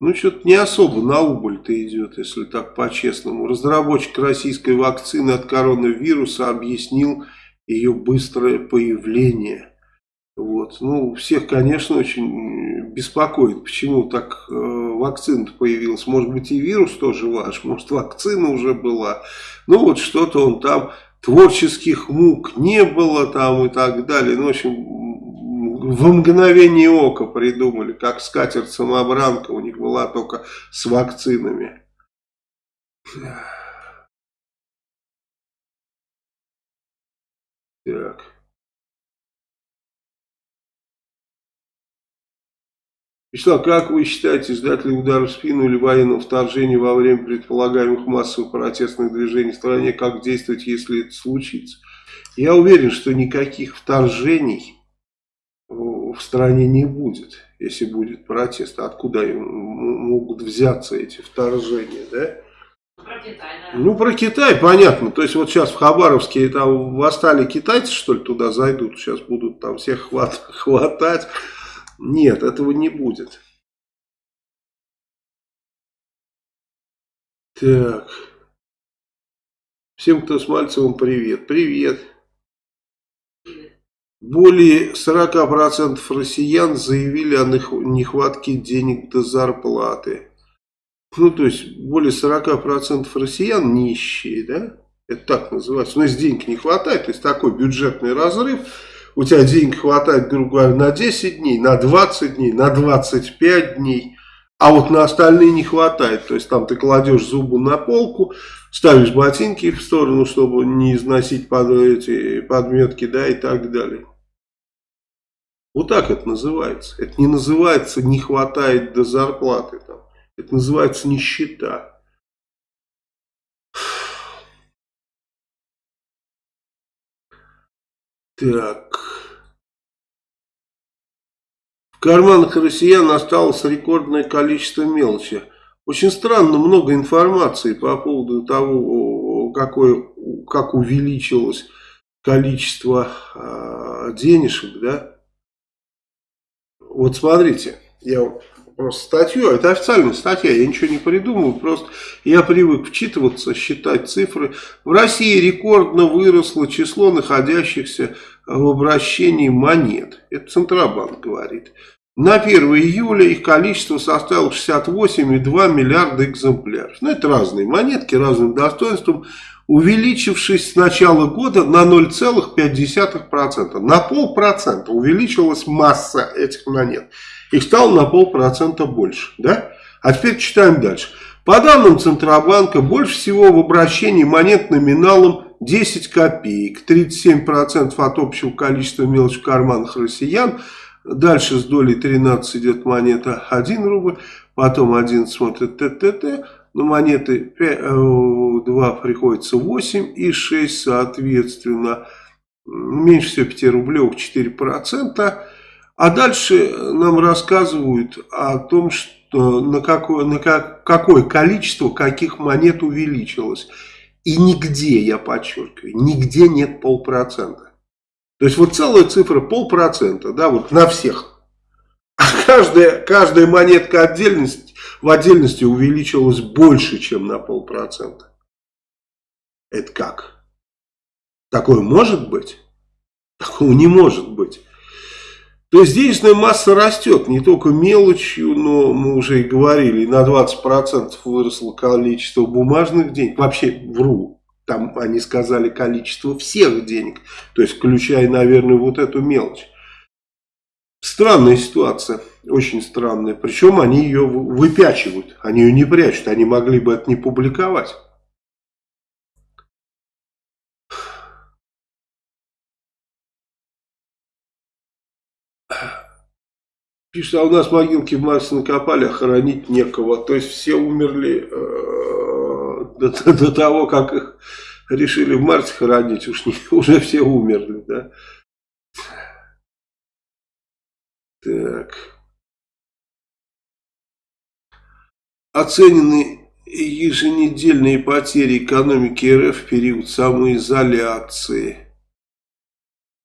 Ну, что-то не особо на убыль-то идет, если так по-честному. Разработчик российской вакцины от коронавируса объяснил, ее быстрое появление. Вот. Ну, всех, конечно, очень беспокоит, почему так э, вакцина появилась. Может быть, и вирус тоже ваш, может, вакцина уже была. Ну, вот что-то он там, творческих мук не было там и так далее. Ну, в общем, в мгновение ока придумали, как скатерть-самобранка у них была только с вакцинами. Так. Вячеслав, как вы считаете, ждать ли удар в спину или военного вторжения во время предполагаемых массовых протестных движений в стране? Как действовать, если это случится? Я уверен, что никаких вторжений в стране не будет, если будет протест. Откуда могут взяться эти вторжения, да? Ну, про Китай, понятно. То есть, вот сейчас в Хабаровске там восстали китайцы, что ли, туда зайдут. Сейчас будут там всех хват, хватать. Нет, этого не будет. Так. Всем, кто с Мальцевым, привет. Привет. Более 40% россиян заявили о нехватке денег до зарплаты. Ну, то есть, более 40% россиян нищие, да? Это так называется. Но если денег не хватает, то есть такой бюджетный разрыв, у тебя денег хватает, грубо говоря, на 10 дней, на 20 дней, на 25 дней, а вот на остальные не хватает. То есть там ты кладешь зубы на полку, ставишь ботинки в сторону, чтобы не износить под эти подметки, да, и так далее. Вот так это называется. Это не называется не хватает до зарплаты. Там. Это называется нищета. Так. В карманах россиян осталось рекордное количество мелочи. Очень странно много информации по поводу того, какое, как увеличилось количество э, денежек, да. Вот смотрите, я просто статью, это официальная статья, я ничего не придумываю, просто я привык вчитываться, считать цифры. В России рекордно выросло число находящихся в обращении монет. Это Центробанк говорит. На 1 июля их количество составило 68,2 миллиарда экземпляров. Ну, это разные монетки, разным достоинством, увеличившись с начала года на 0,5%. На полпроцента увеличилась масса этих монет. Их стало на полпроцента больше. Да? А теперь читаем дальше. По данным Центробанка, больше всего в обращении монет номиналом 10 копеек, 37% от общего количества мелочи в карманах россиян. Дальше с долей 13 идет монета 1 рубль, потом 1 смотрит ТТТ, на монеты 5, 2 приходится 8 и 6 соответственно. Меньше всего 5 рублевых 4%. А дальше нам рассказывают о том, что на какое, на как, какое количество каких монет увеличилось. И нигде, я подчеркиваю, нигде нет полпроцента. То есть вот целая цифра полпроцента, да, вот на всех. А каждая, каждая монетка отдельности, в отдельности увеличилась больше, чем на полпроцента. Это как? Такое может быть? Такого не может быть. То есть денежная масса растет не только мелочью, но мы уже и говорили, на 20% выросло количество бумажных денег. Вообще вру, там они сказали количество всех денег, то есть включая, наверное, вот эту мелочь. Странная ситуация, очень странная. Причем они ее выпячивают, они ее не прячут, они могли бы это не публиковать. Пишет, а у нас могилки в Марсе накопали, а хоронить некого. То есть все умерли э, до, до того, как их решили в Марсе хоронить. Уж не, уже все умерли, да. Так. Оценены еженедельные потери экономики РФ в период самоизоляции.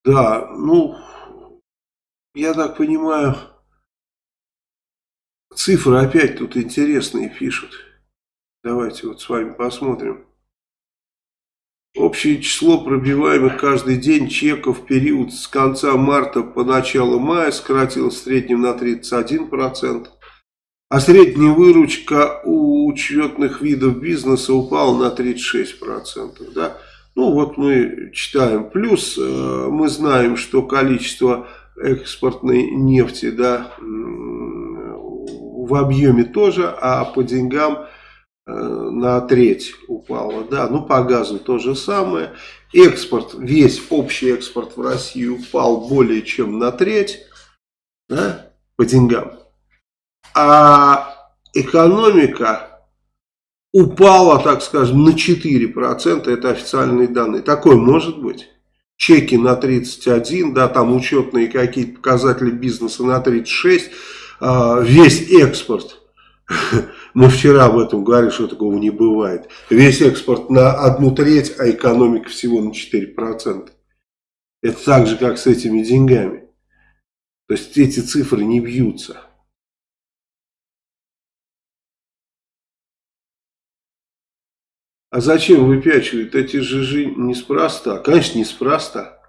Да, ну, я так понимаю, Цифры опять тут интересные пишут. Давайте вот с вами посмотрим. Общее число пробиваемых каждый день чеков в период с конца марта по начало мая сократилось в среднем на 31%. А средняя выручка у учетных видов бизнеса упала на 36%. Да? Ну вот мы читаем. Плюс э, мы знаем, что количество экспортной нефти да, в объеме тоже, а по деньгам э, на треть упало. Да, ну по газу то же самое. Экспорт, весь общий экспорт в Россию упал более чем на треть да, по деньгам. А экономика упала, так скажем, на 4%. Это официальные данные. Такое может быть. Чеки на 31, да, там учетные какие-то показатели бизнеса на 36 а, весь экспорт, мы вчера об этом говорили, что такого не бывает, весь экспорт на одну треть, а экономика всего на 4%. Это так же, как с этими деньгами. То есть эти цифры не бьются. А зачем выпячивают? Эти же неспроста. Конечно, неспроста.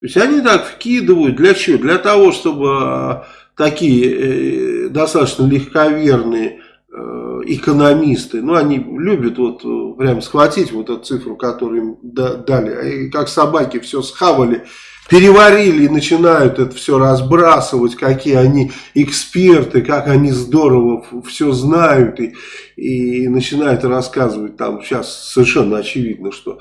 То есть они так вкидывают, для чего? Для того, чтобы а, такие э, достаточно легковерные э, экономисты, ну они любят вот э, прям схватить вот эту цифру, которую им дали, и как собаки все схавали, переварили и начинают это все разбрасывать, какие они эксперты, как они здорово все знают. И, и начинают рассказывать там. Сейчас совершенно очевидно, что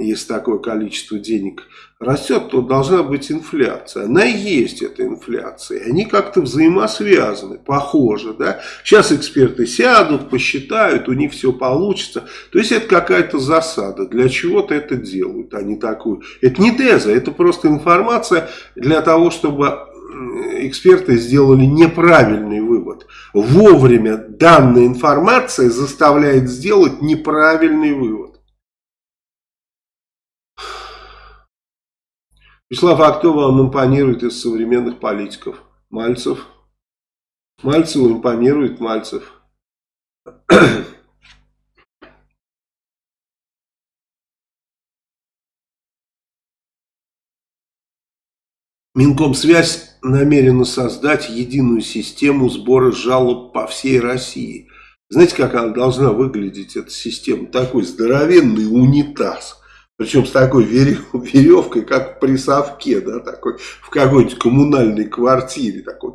если такое количество денег растет, то должна быть инфляция. Она есть эта инфляция. Они как-то взаимосвязаны, похоже. Да? Сейчас эксперты сядут, посчитают, у них все получится. То есть это какая-то засада. Для чего-то это делают, а не такую. Это не теза, это просто информация для того, чтобы эксперты сделали неправильный вывод. Вовремя данная информация заставляет сделать неправильный вывод. Вячеслав, а кто вам импонирует из современных политиков? Мальцев? Мальцеву импонирует Мальцев. Минкомсвязь намерена создать единую систему сбора жалоб по всей России. Знаете, как она должна выглядеть, эта система? Такой здоровенный унитаз причем с такой веревкой, как при совке, да, такой, в какой-нибудь коммунальной квартире. Такой.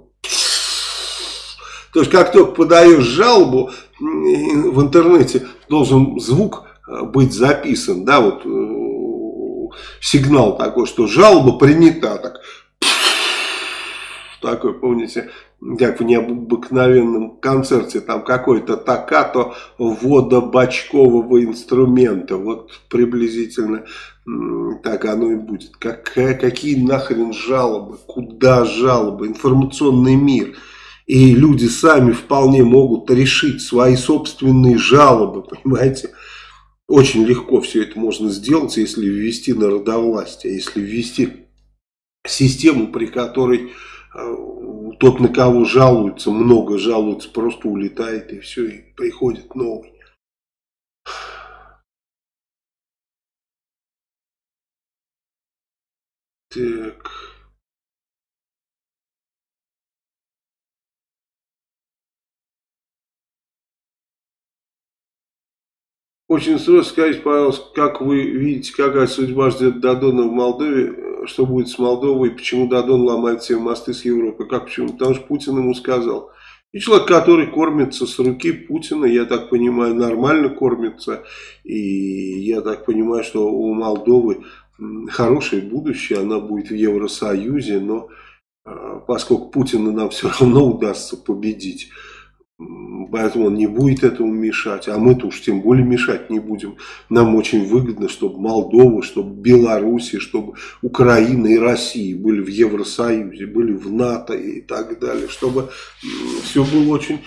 То есть, как только подаешь жалобу, в интернете должен звук э, быть записан, да, вот э, сигнал такой, что жалоба принята, так, такой, помните, как в необыкновенном концерте, там какой-то токато водобачкового инструмента. Вот приблизительно так оно и будет. Как, какие нахрен жалобы? Куда жалобы? Информационный мир. И люди сами вполне могут решить свои собственные жалобы, понимаете? Очень легко все это можно сделать, если ввести народовластие, если ввести систему, при которой тот, на кого жалуются, много жалуются, просто улетает и все, и приходит новый. Так. Очень сложно сказать, пожалуйста, как вы видите, какая судьба ждет Дадона в Молдове, что будет с Молдовой, почему Дадон ломает все мосты с Европой, как почему, потому что Путин ему сказал. И человек, который кормится с руки Путина, я так понимаю, нормально кормится, и я так понимаю, что у Молдовы хорошее будущее, она будет в Евросоюзе, но а, поскольку Путина нам все равно удастся победить, Поэтому он не будет этому мешать, а мы-то уж тем более мешать не будем. Нам очень выгодно, чтобы Молдова, чтобы Беларусь, чтобы Украина и Россия были в Евросоюзе, были в НАТО и так далее. Чтобы все было очень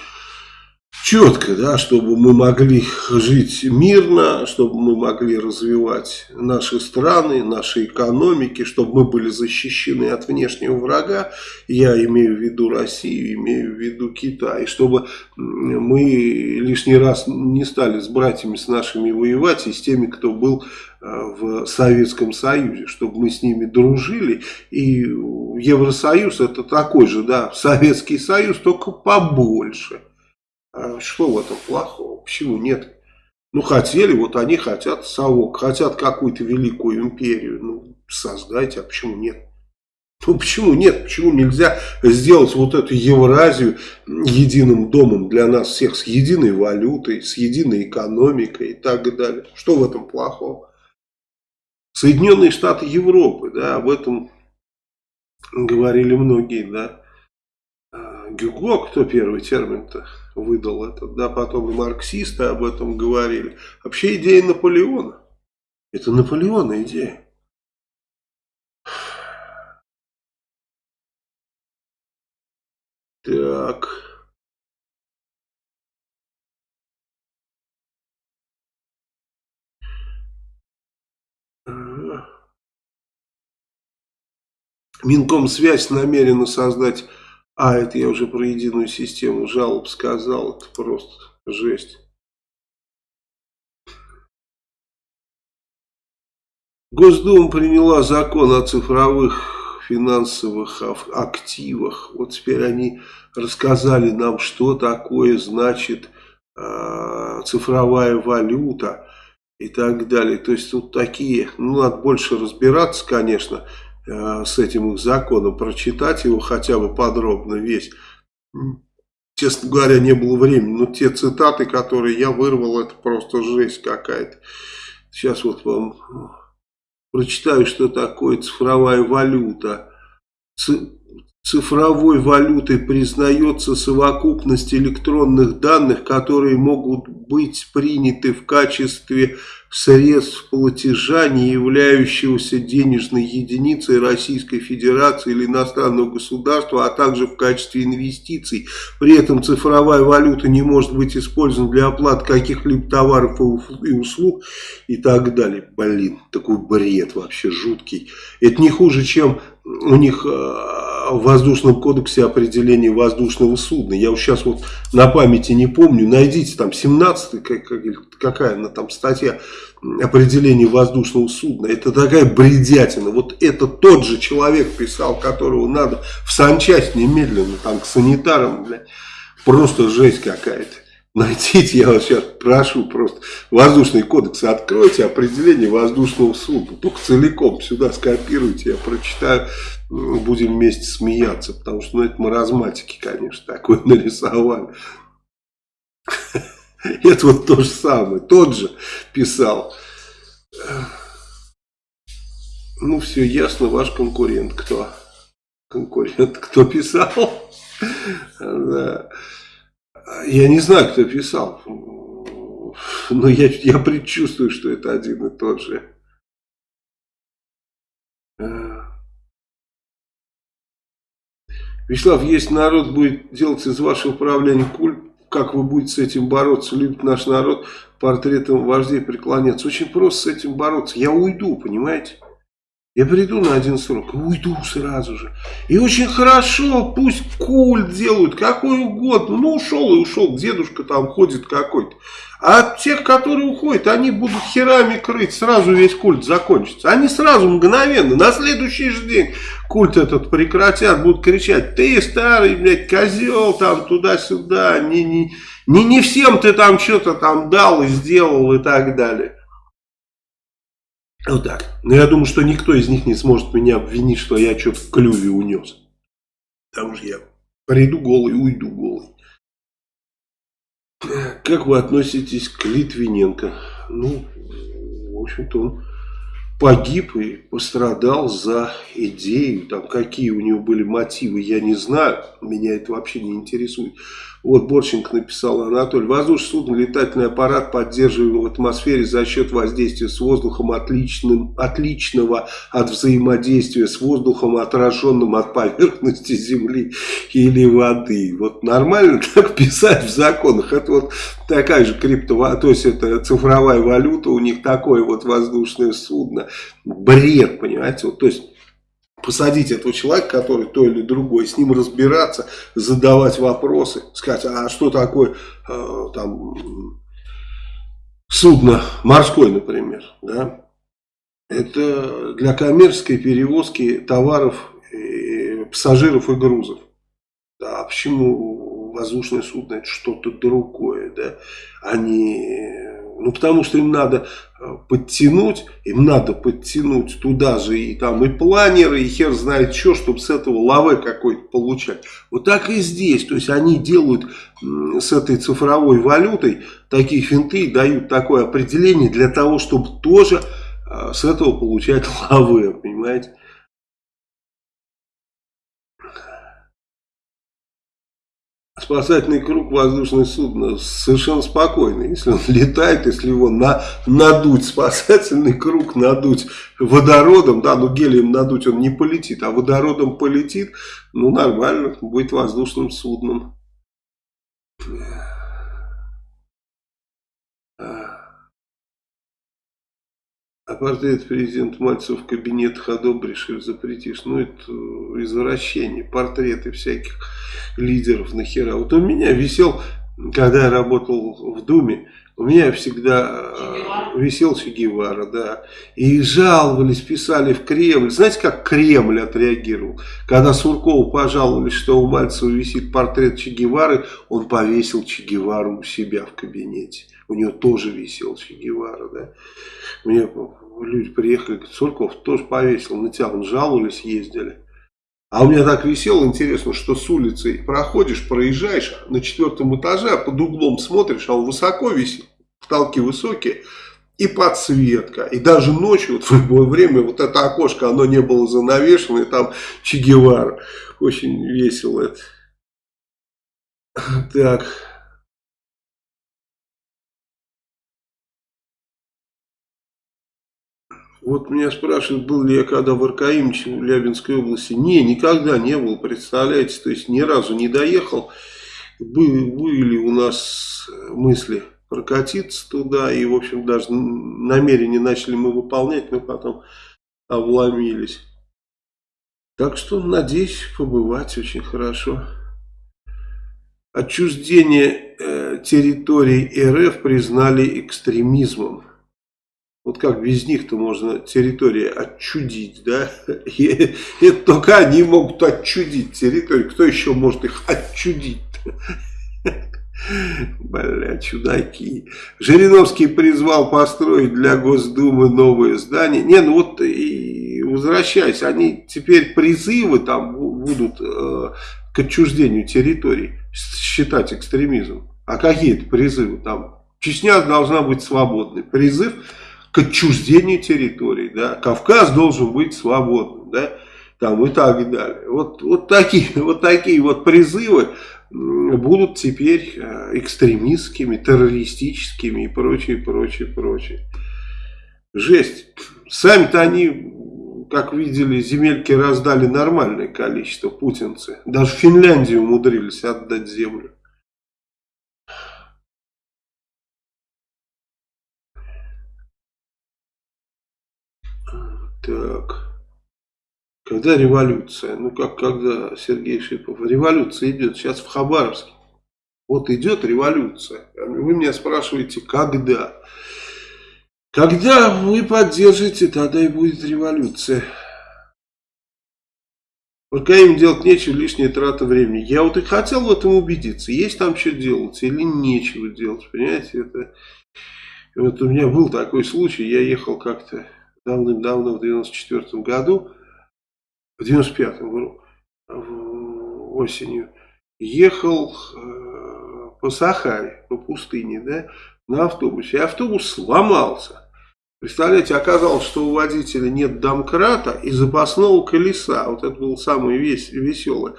четко, да, чтобы мы могли жить мирно, чтобы мы могли развивать наши страны, наши экономики, чтобы мы были защищены от внешнего врага, я имею в виду Россию, имею в виду Китай, чтобы мы лишний раз не стали с братьями с нашими воевать и с теми, кто был э, в Советском Союзе, чтобы мы с ними дружили. И Евросоюз это такой же, да, Советский Союз, только побольше. А что в этом плохого? Почему нет? Ну, хотели, вот они хотят совок, хотят какую-то великую империю. Ну, создайте, а почему нет? Ну, почему нет? Почему нельзя сделать вот эту Евразию единым домом для нас всех, с единой валютой, с единой экономикой и так далее? Что в этом плохого? Соединенные Штаты Европы, да, об этом говорили многие, да. А, Гюго, кто первый термин-то выдал этот, да, потом и марксисты об этом говорили. Вообще идея Наполеона. Это Наполеона идея. Так. Минкомсвязь намерена создать а, это я уже про единую систему жалоб сказал. Это просто жесть. Госдума приняла закон о цифровых финансовых активах. Вот теперь они рассказали нам, что такое значит э, цифровая валюта и так далее. То есть тут такие, ну надо больше разбираться, конечно, э, с этим законом, прочитать его хотя бы подробно весь. Честно говоря, не было времени, но те цитаты, которые я вырвал, это просто жесть какая-то. Сейчас вот вам прочитаю, что такое цифровая валюта. Цифровой валютой признается совокупность электронных данных, которые могут быть приняты в качестве средств платежа, не являющегося денежной единицей Российской Федерации или иностранного государства, а также в качестве инвестиций. При этом цифровая валюта не может быть использована для оплаты каких-либо товаров и услуг и так далее. Блин, такой бред вообще жуткий. Это не хуже, чем у них э, в воздушном кодексе определение воздушного судна. Я вот сейчас вот на памяти не помню. Найдите там 17 как, какая она там статья определение воздушного судна. Это такая бредятина. Вот это тот же человек писал, которого надо в санчасть немедленно, там, к санитарам, блядь. Просто жесть какая-то. Найдите, я вас сейчас прошу просто, воздушный кодекс откройте, определение воздушного судна. Только целиком сюда скопируйте, я прочитаю, будем вместе смеяться. Потому что, ну, это маразматики, конечно, такое нарисовали. Это вот то же самое, тот же писал. Ну, все ясно, ваш конкурент кто? Конкурент, кто писал? Да. Я не знаю, кто писал. Но я, я предчувствую, что это один и тот же. Вячеслав, если народ будет делать из вашего управления культ, как вы будете с этим бороться, любит наш народ портретом вождей преклоняться. Очень просто с этим бороться. Я уйду, понимаете? Я приду на один срок и уйду сразу же. И очень хорошо, пусть культ делают, какой угодно. Ну, ушел и ушел, дедушка там ходит какой-то. А тех, которые уходят, они будут херами крыть, сразу весь культ закончится. Они сразу, мгновенно, на следующий же день культ этот прекратят, будут кричать, ты старый, блядь, козел, там, туда-сюда, не, не, не, не всем ты там что-то там дал и сделал и так далее. Вот так. Но я думаю, что никто из них не сможет меня обвинить, что я что-то в клюве унес. Потому что я приду голый, уйду голый. Как вы относитесь к Литвиненко? Ну, в общем-то, он погиб и пострадал за идею. Там какие у него были мотивы, я не знаю. Меня это вообще не интересует. Вот Борченко написал Анатолий. Воздушное судно, летательный аппарат поддерживаем в атмосфере за счет воздействия с воздухом отличным, отличного от взаимодействия с воздухом, отраженным от поверхности земли или воды. Вот нормально так писать в законах. Это вот такая же криптовалюта, то есть это цифровая валюта, у них такое вот воздушное судно. Бред, понимаете? Вот, то есть посадить этого человека, который то или другой, с ним разбираться, задавать вопросы, сказать, а что такое э, там судно морское, например, да? Это для коммерческой перевозки товаров, и пассажиров и грузов. Да, а почему воздушное судно это что-то другое, да? Они ну, потому что им надо э, подтянуть, им надо подтянуть туда же и там и планеры, и хер знает что, чтобы с этого лавы какой-то получать. Вот так и здесь. То есть они делают с этой цифровой валютой такие финты, дают такое определение для того, чтобы тоже э, с этого получать лавы, понимаете. Спасательный круг воздушное судно совершенно спокойно. Если он летает, если его на, надуть, спасательный круг надуть водородом, да, ну гелием надуть он не полетит, а водородом полетит, ну нормально, будет воздушным судном. А портрет президента Мальцева в кабинетах одобришь или запретишь. Ну, это извращение. Портреты всяких лидеров нахера. Вот у меня висел когда я работал в Думе, у меня всегда Че висел Че Гевара, да. И жаловались, писали в Кремль. Знаете, как Кремль отреагировал? Когда Суркову пожаловались, что у Мальцева висит портрет Че Гевары, он повесил Че Гевару у себя в кабинете. У него тоже висел Че Гевара, да. Мне люди приехали, говорят, Сурков тоже повесил на тебя. Жаловались, ездили. А у меня так висело, интересно, что с улицы проходишь, проезжаешь на четвертом этаже, а под углом смотришь, а он высоко висит, потолки высокие, и подсветка. И даже ночью, вот в любое время, вот это окошко, оно не было занавешено, и там Че Гевара. Очень весело это. Так. Вот меня спрашивают, был ли я когда в Аркаимче, в Лябинской области. Не, никогда не был, представляете, то есть ни разу не доехал. Были, были у нас мысли прокатиться туда, и, в общем, даже намерения начали мы выполнять, но потом обломились. Так что, надеюсь, побывать очень хорошо. Отчуждение э, территорий РФ признали экстремизмом. Вот как без них-то можно территории отчудить, да? И это только они могут отчудить территорию. Кто еще может их отчудить? Бля, чудаки. Жириновский призвал построить для Госдумы новое здание. Не, ну вот и возвращаясь, они теперь призывы там будут э, к отчуждению территорий считать экстремизмом. А какие это призывы там? Чечня должна быть свободной. Призыв к отчуждению территорий, да, Кавказ должен быть свободным, да, там и так далее. Вот, вот, такие, вот такие вот призывы будут теперь э, экстремистскими, террористическими и прочее, прочее, прочее. Жесть. Сами-то они, как видели, земельки раздали нормальное количество, путинцы. Даже Финляндию умудрились отдать землю. Так. Когда революция? Ну, как когда, Сергей Шипов? Революция идет сейчас в Хабаровске. Вот идет революция. Вы меня спрашиваете, когда? Когда вы поддержите, тогда и будет революция. Пока им делать нечего, лишняя трата времени. Я вот и хотел в этом убедиться. Есть там что делать или нечего делать. Понимаете, это... Вот у меня был такой случай. Я ехал как-то давным-давно, в 94 году, в 95-м осенью, ехал э, по Сахаре, по пустыне, да, на автобусе. И автобус сломался. Представляете, оказалось, что у водителя нет домкрата и запасного колеса. Вот это было самое вес веселое.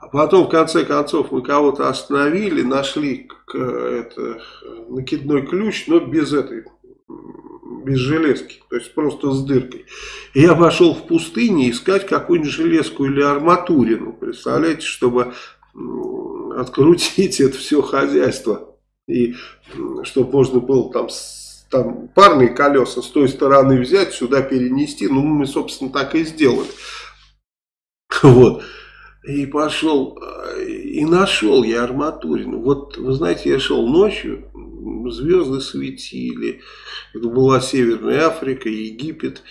А потом, в конце концов, мы кого-то остановили, нашли это, накидной ключ, но без этой без железки, то есть просто с дыркой. И я пошел в пустыне искать какую-нибудь железку или арматурину, представляете, чтобы открутить это все хозяйство. И чтобы можно было там, там парные колеса с той стороны взять, сюда перенести. Ну, мы, собственно, так и сделали. Вот. И пошел, и нашел я арматурину. Вот, вы знаете, я шел ночью, звезды светили. Это была Северная Африка, Египет.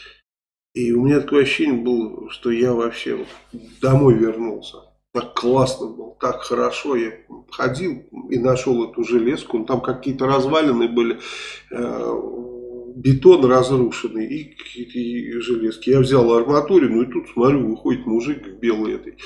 И у меня такое ощущение было, что я вообще домой вернулся. Так классно было, так хорошо. Я ходил и нашел эту железку. Там какие-то развалины были, э, бетон разрушенный и какие-то железки. Я взял арматурину и тут смотрю, выходит мужик в белой этой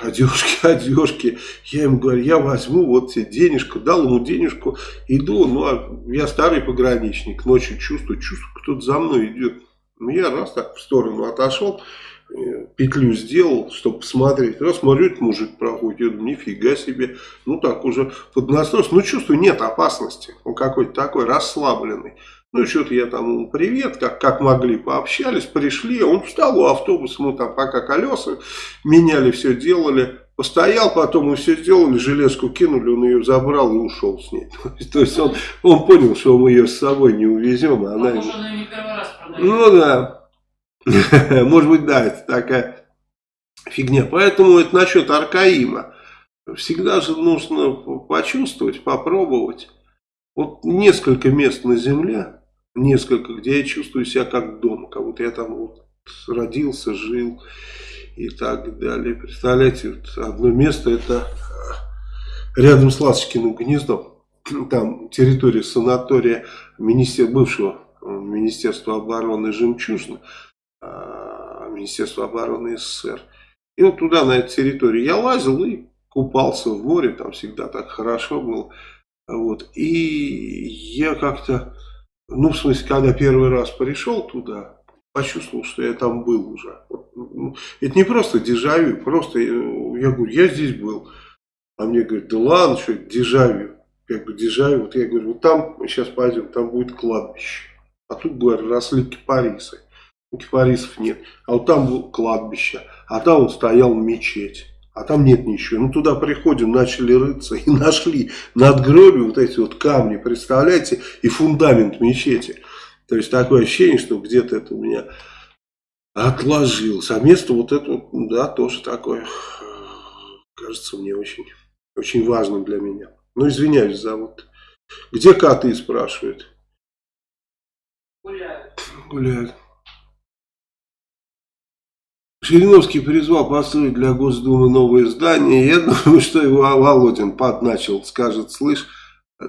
одежки, одежки. Я ему говорю, я возьму вот тебе денежку, дал ему денежку, иду, ну, а я старый пограничник, ночью чувствую, чувствую, кто-то за мной идет. Ну, я раз так в сторону отошел, э, петлю сделал, чтобы посмотреть. Раз смотрю, этот мужик проходит, я думаю, нифига себе. Ну, так уже поднасос, ну, чувствую, нет опасности. Он какой-то такой расслабленный. Ну, что-то я там ему привет, как, как могли, пообщались, пришли. Он встал у автобуса, мы там пока колеса меняли, все делали. Постоял, потом мы все сделали, железку кинули, он ее забрал и ушел с ней. То есть он, он понял, что мы ее с собой не увезем. А она... Она не первый раз продает. Ну да. Может быть, да, это такая фигня. Поэтому это насчет Аркаима. Всегда же нужно почувствовать, попробовать. Вот несколько мест на земле, несколько, где я чувствую себя как дома, как будто я там вот родился, жил и так далее. Представляете, вот одно место это рядом с Ласточкиным гнездом, там территория санатория министер, бывшего э, Министерства обороны «Жемчужина», а, Министерства обороны СССР. И вот туда, на эту территорию я лазил и купался в море, там всегда так хорошо было. Вот. И я как-то, ну, в смысле, когда первый раз пришел туда, почувствовал, что я там был уже. Ну, это не просто дежавю, просто я говорю, я здесь был. А мне говорят, да ладно, что это дежавю. Я говорю, дежавю. Вот я говорю, вот там, мы сейчас пойдем, там будет кладбище. А тут, говорю, росли кипарисы. Кипарисов нет. А вот там было кладбище. А там вот стоял мечеть. А там нет ничего. Ну, туда приходим, начали рыться и нашли надгробие вот эти вот камни, представляете, и фундамент мечети. То есть, такое ощущение, что где-то это у меня отложилось. А место вот это, да, тоже такое, кажется мне очень, очень важным для меня. Ну, извиняюсь за вот. Где коты, спрашивают. Гуляют. Гуляют. Жириновский призвал построить для Госдумы новое здание. Я думаю, что его Володин подначил, скажет, слышь,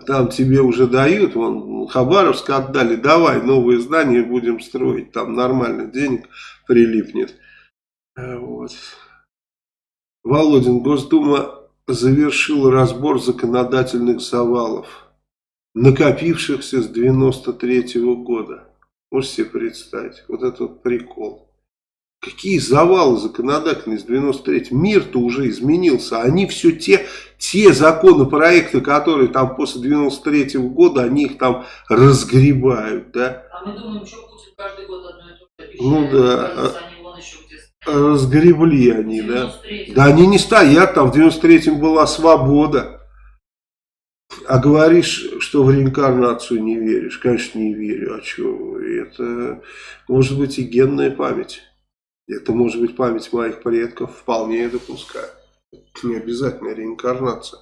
там тебе уже дают, вон Хабаровск отдали, давай новое здание будем строить, там нормально денег прилипнет. Э, вот. Володин, Госдума завершила разбор законодательных завалов, накопившихся с 93 -го года. Можете себе представить, вот этот прикол. Какие завалы законодательные с 93 Мир-то уже изменился. Они все те, те законопроекты, которые там после 93 -го года, они их там разгребают, да. А мы думаем, что Путин каждый год одно и то же обещает. Ну да. Они где Разгребли они, да. 93-м. Да они не стоят, там в 93-м была свобода. А говоришь, что в реинкарнацию не веришь? Конечно, не верю. А что? Это может быть и генная память. Это может быть память моих предков, вполне допускаю. Не обязательно реинкарнация.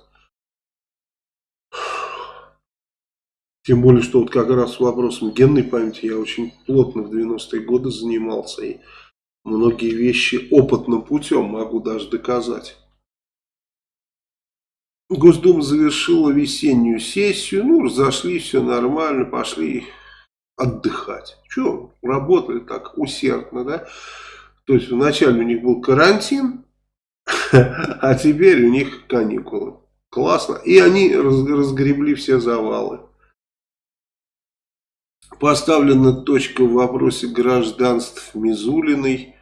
Тем более, что вот как раз вопросом генной памяти я очень плотно в 90-е годы занимался. И многие вещи опытным путем могу даже доказать. Госдума завершила весеннюю сессию. Ну, разошлись, все нормально, пошли отдыхать. Че, работали так усердно, да? То есть вначале у них был карантин, а теперь у них каникулы. Классно. И они разгребли все завалы. Поставлена точка в вопросе гражданств Мизулиной.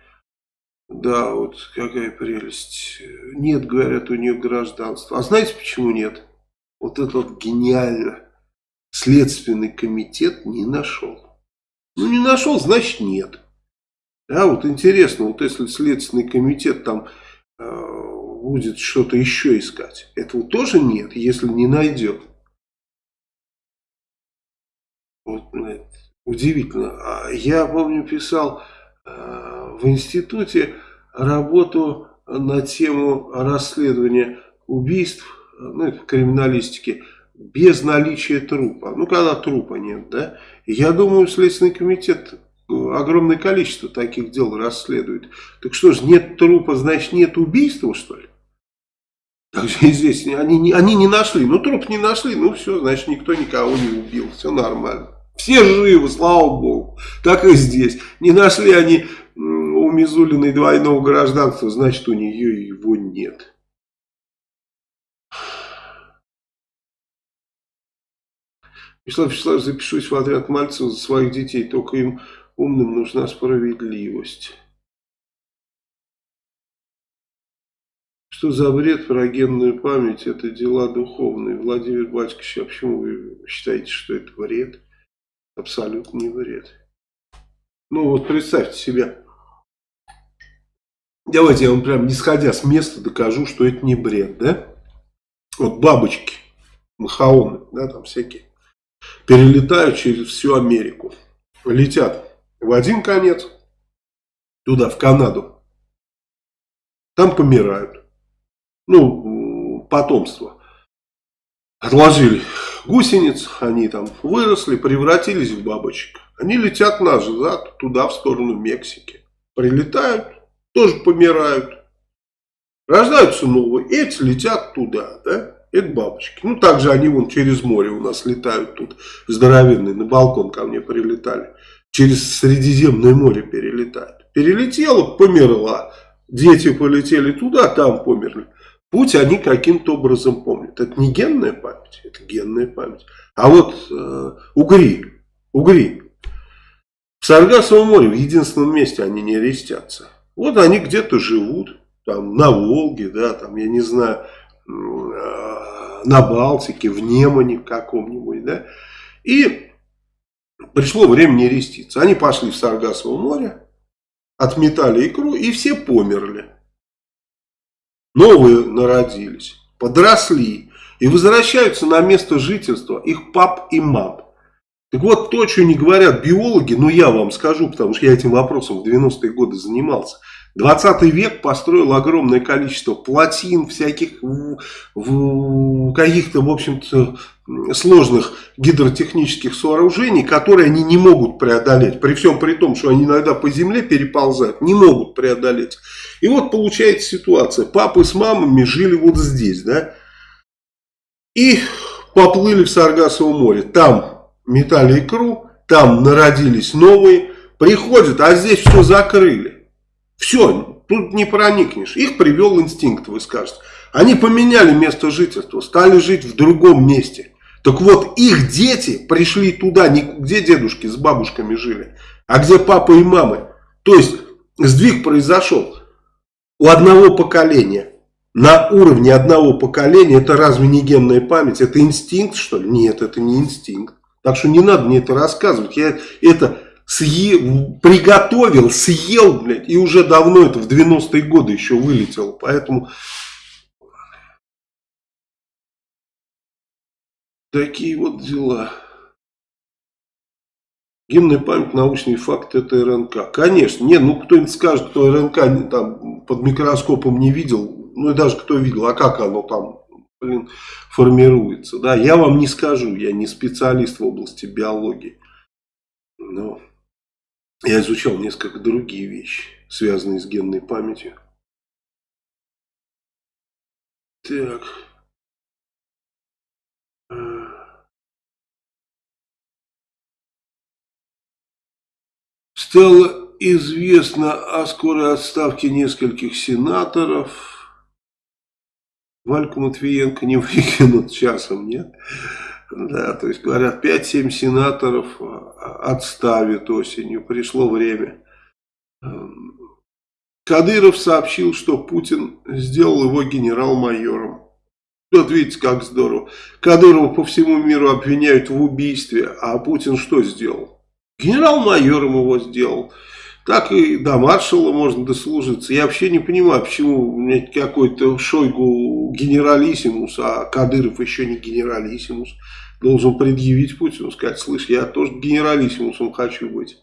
Да, вот какая прелесть. Нет, говорят, у нее гражданства. А знаете, почему нет? Вот это вот гениально. Следственный комитет не нашел. Ну, не нашел, значит нет. Да, вот интересно, вот если Следственный комитет там э, будет что-то еще искать, этого тоже нет, если не найдет. Вот, удивительно. А я помню, писал э, в институте работу на тему расследования убийств, ну, это в криминалистике, без наличия трупа. Ну, когда трупа нет, да. Я думаю, Следственный комитет огромное количество таких дел расследует. Так что ж, нет трупа, значит нет убийства, что ли? Так же и здесь они, они не нашли. Ну, труп не нашли, ну все, значит никто никого не убил. Все нормально. Все живы, слава богу. Так и здесь. Не нашли они у Мизулиной двойного гражданства, значит у нее его нет. Вячеслав Вячеславович, запишусь в отряд Мальцева за своих детей, только им Умным нужна справедливость. Что за бред про генную память? Это дела духовные. Владимир Батькович, а почему вы считаете, что это бред? Абсолютно не бред. Ну вот представьте себе. Давайте я вам прям не сходя с места докажу, что это не бред, да? Вот бабочки, махаоны, да, там всякие, перелетают через всю Америку. Летят в один конец, туда, в Канаду. Там помирают. Ну, потомство. отложили гусениц, они там выросли, превратились в бабочек. Они летят назад, туда, в сторону Мексики. Прилетают, тоже помирают. Рождаются новые, эти летят туда, да? Это бабочки. Ну, также они вон через море у нас летают тут, здоровенные, на балкон ко мне прилетали. Через Средиземное море перелетают. Перелетела, померла. Дети полетели туда, там померли. Путь они каким-то образом помнят. Это не генная память, это генная память. А вот э, угри, угри. В Саргасовом море в единственном месте они не рестятся. Вот они где-то живут, там на Волге, да, там, я не знаю, э, на Балтике, в Немане каком-нибудь, да. И пришло время не реститься. Они пошли в Саргасово море, отметали икру и все померли. Новые народились, подросли и возвращаются на место жительства их пап и мам. Так вот, то, что не говорят биологи, но я вам скажу, потому что я этим вопросом в 90-е годы занимался. 20 век построил огромное количество плотин, всяких каких-то, в общем-то, сложных гидротехнических сооружений, которые они не могут преодолеть. При всем при том, что они иногда по земле переползают, не могут преодолеть. И вот получается ситуация. Папы с мамами жили вот здесь, да, и поплыли в Саргасово море. Там метали икру, там народились новые, приходят, а здесь все закрыли. Все, тут не проникнешь. Их привел инстинкт, вы скажете. Они поменяли место жительства, стали жить в другом месте. Так вот, их дети пришли туда, не где дедушки с бабушками жили, а где папа и мамы. То есть, сдвиг произошел у одного поколения. На уровне одного поколения, это разве не генная память? Это инстинкт, что ли? Нет, это не инстинкт. Так что не надо мне это рассказывать. Я это съел, приготовил, съел, блядь, и уже давно это в 90-е годы еще вылетело. Поэтому такие вот дела. Генная память, научный факт, это РНК. Конечно, нет, ну кто-нибудь скажет, кто РНК там под микроскопом не видел, ну и даже кто видел, а как оно там, блин, формируется. Да, я вам не скажу, я не специалист в области биологии. Но я изучал несколько другие вещи, связанные с генной памятью. Так. Стало известно о скорой отставке нескольких сенаторов. Вальку Матвиенко не выкинут часом, нет? Да, то есть говорят, 5-7 сенаторов а, отставит осенью, пришло время. Кадыров сообщил, что Путин сделал его генерал-майором. Вот видите, как здорово. Кадырова по всему миру обвиняют в убийстве, а Путин что сделал? Генерал-майором его сделал. Так и до маршала можно дослужиться. Я вообще не понимаю, почему какой-то Шойгу генералиссимус, а Кадыров еще не генералиссимус. Должен предъявить Путину, сказать, слышь, я тоже генералиссимусом хочу быть.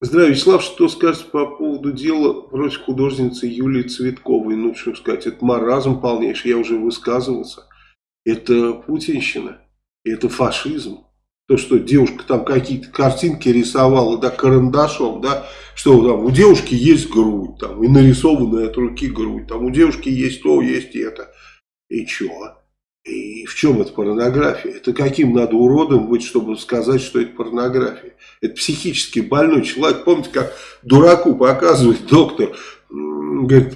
Здравия, Вячеслав, что скажете по поводу дела против художницы Юлии Цветковой? Ну, что сказать, это маразм полнейший, я уже высказывался. Это путинщина, это фашизм. То, что девушка там какие-то картинки рисовала, да, карандашом, да, что там у девушки есть грудь, там, и нарисованная от руки грудь, там у девушки есть то, есть это. И чё? И в чем это порнография? Это каким надо уродом быть, чтобы сказать, что это порнография? Это психически больной человек. Помните, как дураку показывает доктор, говорит,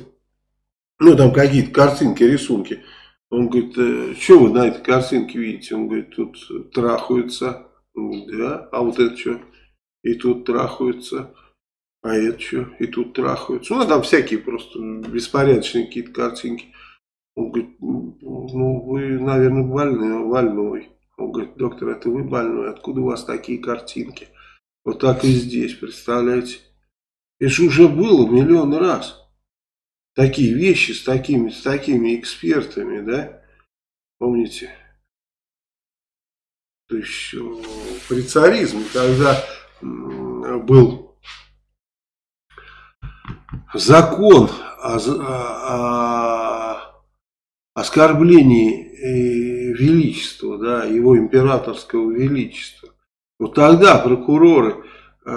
ну там какие-то картинки, рисунки. Он говорит, «Э, что вы на этой картинке видите? Он говорит, тут трахаются. Да, а вот это что? И тут трахаются. А это что? И тут трахаются. Ну, там всякие просто беспорядочные какие-то картинки. Он говорит, ну, вы, наверное, больны, больной. Он говорит, доктор, это вы больной, откуда у вас такие картинки? Вот так и здесь, представляете? Это же уже было миллион раз. Такие вещи с такими, с такими экспертами, да? Помните? То есть при царизме, когда был закон о, о оскорблении э, величества, да, его императорского величества. Вот тогда прокуроры э,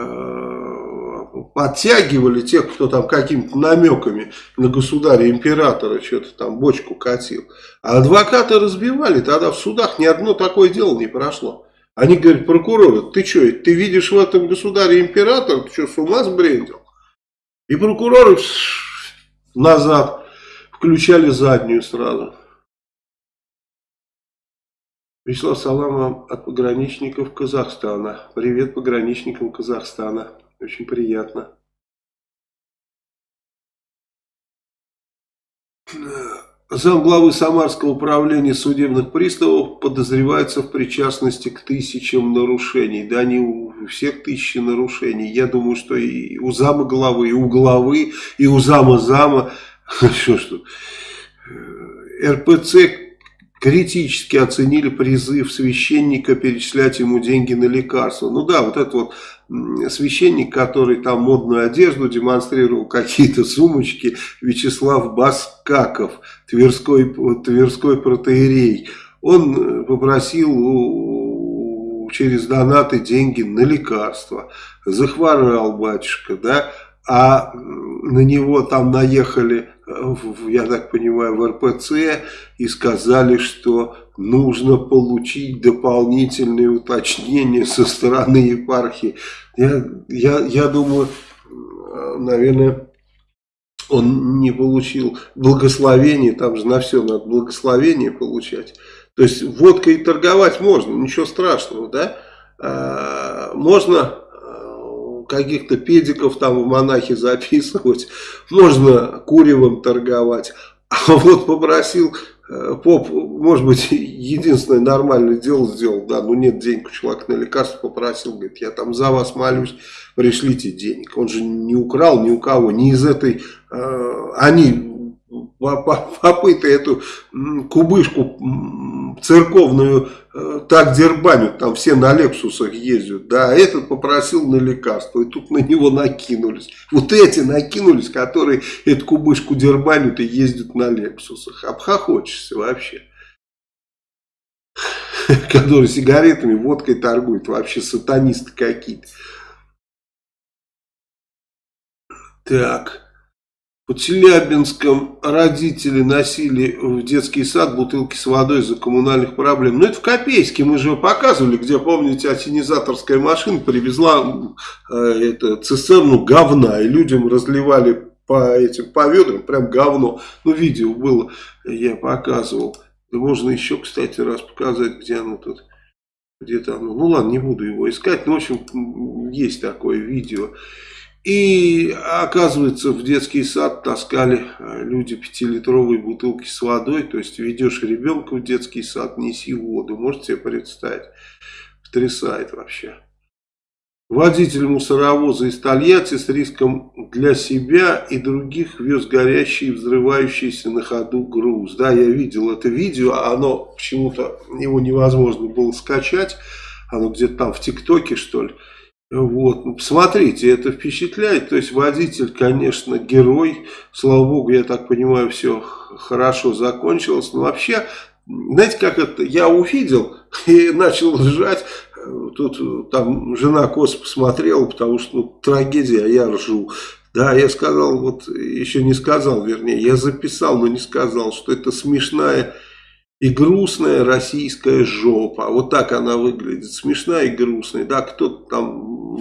подтягивали тех, кто там какими-то намеками на государя-императора что-то там бочку катил. А адвокаты разбивали, тогда в судах ни одно такое дело не прошло. Они говорят, прокуроры, ты что, ты видишь в этом государе-император, ты что, с ума сбрендил? И прокуроры назад включали заднюю сразу. Вячеслав Салам от пограничников Казахстана. Привет пограничникам Казахстана. Очень приятно. Замглавы Самарского управления судебных приставов подозревается в причастности к тысячам нарушений. Да не у всех тысячи нарушений. Я думаю, что и у зама главы, и у главы, и у зама зама. Что что? РПЦ критически оценили призыв священника перечислять ему деньги на лекарства. Ну да, вот этот вот священник, который там модную одежду демонстрировал, какие-то сумочки, Вячеслав Баскаков, Тверской, Тверской протеерей, он попросил через донаты деньги на лекарства. Захворал батюшка, да, а на него там наехали я так понимаю, в РПЦ и сказали, что нужно получить дополнительные уточнения со стороны епархии. Я, я, я думаю, наверное, он не получил благословение, там же на все надо благословение получать. То есть водкой торговать можно, ничего страшного, да? А, можно каких-то педиков там в монахи записывать, можно куревом торговать. А вот попросил э, поп, может быть, единственное нормальное дело сделал, да, ну нет денег у человека на лекарство, попросил, говорит, я там за вас молюсь, пришлите денег. Он же не украл ни у кого, ни из этой, э, они попыты эту кубышку церковную э, так дербанят, там все на лексусах ездят, да, этот попросил на лекарство, и тут на него накинулись. Вот эти накинулись, которые эту кубышку дербанят и ездят на лексусах. Обхохочешься вообще. Которые сигаретами, водкой торгуют, вообще сатанисты какие-то. Так. Под Челябинском родители носили в детский сад бутылки с водой из-за коммунальных проблем. Ну, это в Копейске, мы же показывали, где, помните, осенизаторская машина привезла э, это, цистерну говна, и людям разливали по этим, по ведрам прям говно. Ну, видео было, я показывал. Можно еще, кстати, раз показать, где оно тут. Где-то оно. Ну, ладно, не буду его искать. Но, в общем, есть такое видео. И оказывается, в детский сад таскали э, люди пятилитровые бутылки с водой. То есть ведешь ребенка в детский сад, неси воду. Можете себе представить? Потрясает вообще. Водитель мусоровоза из Тольятти с риском для себя и других вез горящий и взрывающийся на ходу груз. Да, я видел это видео, оно почему-то его невозможно было скачать. Оно где-то там в ТикТоке, что ли. Вот, ну, посмотрите, это впечатляет. То есть водитель, конечно, герой. Слава богу, я так понимаю, все хорошо закончилось. Но вообще, знаете, как это, я увидел и начал ржать. Тут там жена косо посмотрела, потому что ну, трагедия, а я ржу. Да, я сказал, вот еще не сказал, вернее, я записал, но не сказал, что это смешная и грустная российская жопа. Вот так она выглядит. Смешная и грустная. Да, кто-то там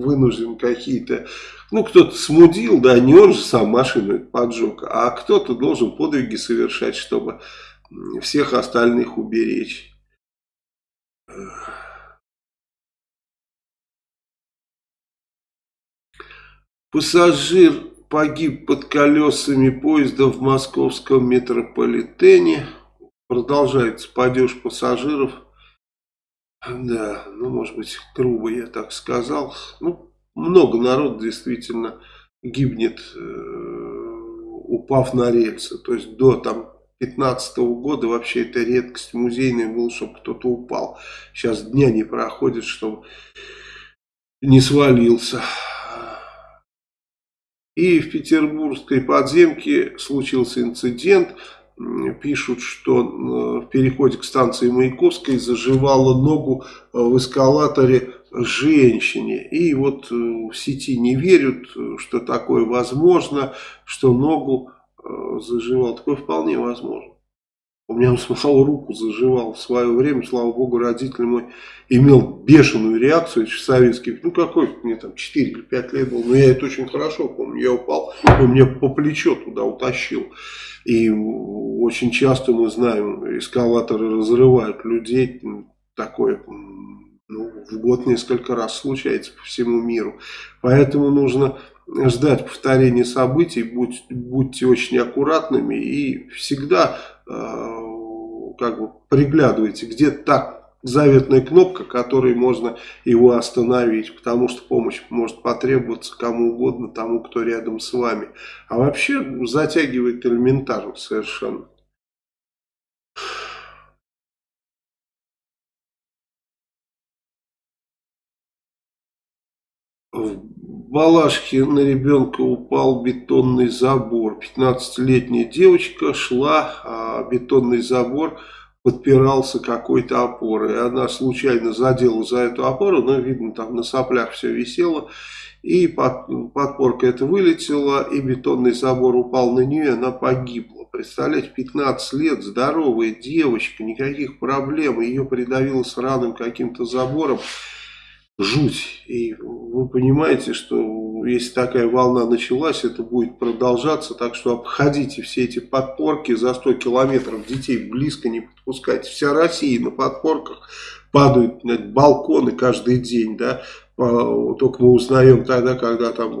вынужден какие-то... Ну, кто-то смудил, да, не он же сам машину поджег, а кто-то должен подвиги совершать, чтобы всех остальных уберечь. Пассажир погиб под колесами поезда в московском метрополитене. Продолжается падеж пассажиров. Да, ну, может быть, грубо я так сказал. Ну, много народу действительно гибнет, э, упав на рельсы. То есть до там 15 -го года вообще это редкость музейная была, чтобы кто-то упал. Сейчас дня не проходит, чтобы не свалился. И в петербургской подземке случился инцидент. Пишут, что в переходе к станции Маяковской заживала ногу в эскалаторе женщине. И вот в сети не верят, что такое возможно, что ногу заживал. Такое вполне возможно. У меня он самого руку заживал в свое время, слава богу, родитель мой имел бешеную реакцию, советский, ну какой, мне там 4 или 5 лет был, но я это очень хорошо помню, я упал, он меня по плечо туда утащил. И очень часто мы знаем, эскалаторы разрывают людей, такое ну, в год несколько раз случается по всему миру. Поэтому нужно ждать повторения событий, будь, будьте очень аккуратными. И всегда как бы приглядывайте, где та заветная кнопка, которой можно его остановить, потому что помощь может потребоваться кому угодно, тому, кто рядом с вами. А вообще затягивает элементарно совершенно. В Балашке на ребенка упал бетонный забор. 15-летняя девочка шла, а бетонный забор подпирался какой-то опорой. Она случайно задела за эту опору, но видно там на соплях все висело. И под, подпорка это вылетела, и бетонный забор упал на нее, она погибла. Представляете, 15 лет, здоровая девочка, никаких проблем, ее придавило сраным каким-то забором жуть. И вы понимаете, что если такая волна началась, это будет продолжаться. Так что обходите все эти подпорки за 100 километров. Детей близко не подпускайте. Вся Россия на подпорках падают на балконы каждый день. Да? Только мы узнаем тогда, когда там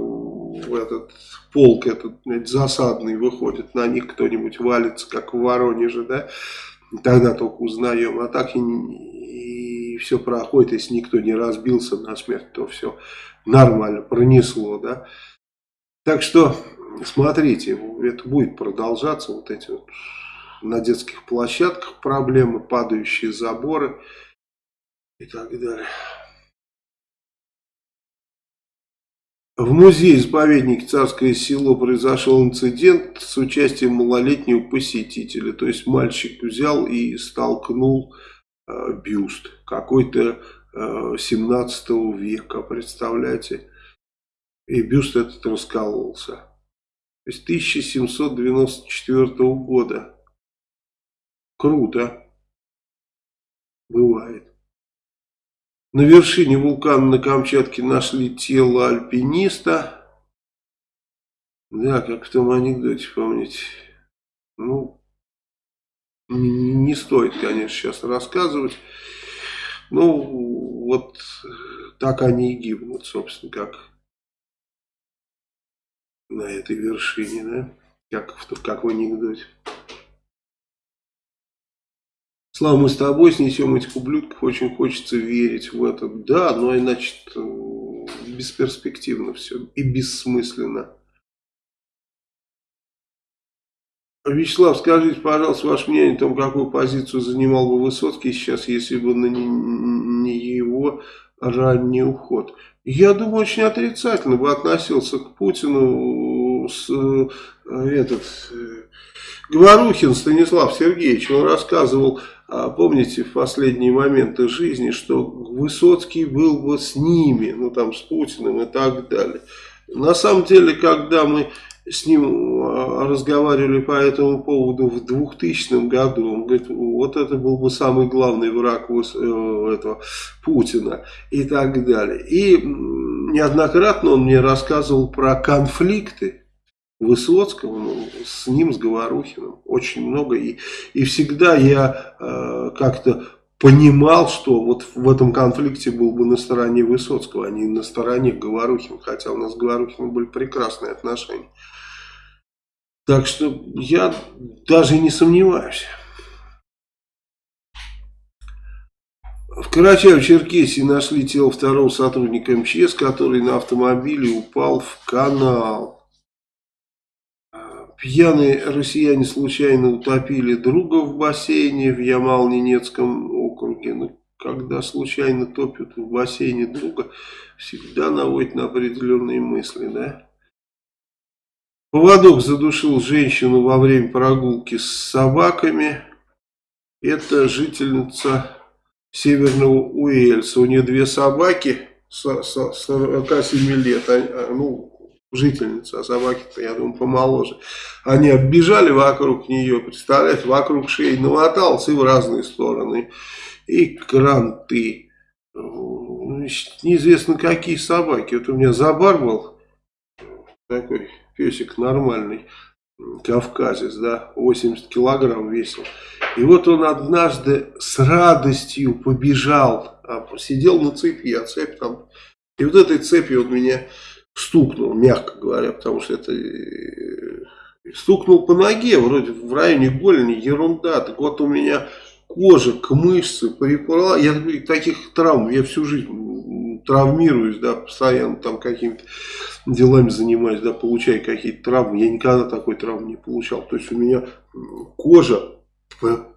этот полк этот засадный выходит, на них кто-нибудь валится, как в Воронеже, да, тогда только узнаем, а так и все проходит, если никто не разбился на смерть, то все нормально, пронесло, да. Так что, смотрите, это будет продолжаться, вот эти вот на детских площадках проблемы, падающие заборы и так далее. В музее-заповеднике Царское село произошел инцидент с участием малолетнего посетителя. То есть мальчик взял и столкнул бюст какой-то 17 э, века, представляете? И бюст этот раскололся. То есть 1794 года. Круто. Бывает. На вершине вулкана на Камчатке нашли тело альпиниста. Да, как в том анекдоте, помните. Ну, не стоит, конечно, сейчас рассказывать. Ну, вот так они и гибнут, собственно, как на этой вершине, да? Как как в анекдоте. Слава, мы с тобой снесем этих ублюдков, очень хочется верить в это. Да, но иначе бесперспективно все и бессмысленно. Вячеслав, скажите, пожалуйста, ваше мнение о том, какую позицию занимал бы Высоцкий сейчас, если бы на не, не его ранний уход. Я думаю, очень отрицательно бы относился к Путину с, э, этот, э, Говорухин Станислав Сергеевич, он рассказывал, а, помните, в последние моменты жизни, что Высоцкий был бы с ними, ну там с Путиным и так далее. На самом деле, когда мы с ним а, разговаривали по этому поводу в 2000 году. Он говорит, вот это был бы самый главный враг э, этого Путина и так далее. И неоднократно он мне рассказывал про конфликты Высоцкого, ну, с ним, с Говорухиным, очень много. И, и всегда я э, как-то понимал, что вот в этом конфликте был бы на стороне Высоцкого, а не на стороне Говорухина, хотя у нас с Говорухиным были прекрасные отношения. Так что я даже не сомневаюсь. В Карачаево-Черкесии нашли тело второго сотрудника МЧС, который на автомобиле упал в канал. Пьяные россияне случайно утопили друга в бассейне в Ямал-Ненецком округе. Ну, когда случайно топят в бассейне друга, всегда наводит на определенные мысли, да? Поводок задушил женщину во время прогулки с собаками. Это жительница Северного Уэльса. У нее две собаки, 47 лет, а, ну, жительница, а собаки-то, я думаю, помоложе. Они оббежали вокруг нее, представляете, вокруг шеи намотался и в разные стороны. И кранты. Значит, неизвестно какие собаки. Вот у меня забар был, такой песик нормальный, кавказец, да, 80 килограмм весил. И вот он однажды с радостью побежал, а, сидел на цепи, а цепь там... И вот этой цепью он меня стукнул, мягко говоря, потому что это... Э, стукнул по ноге, вроде в районе голени, ерунда. Так вот у меня кожа к мышце припала. Я таких травм, я всю жизнь травмируюсь, да, постоянно там какими-то делами занимаюсь, да, получаю какие-то травмы. Я никогда такой травмы не получал. То есть у меня кожа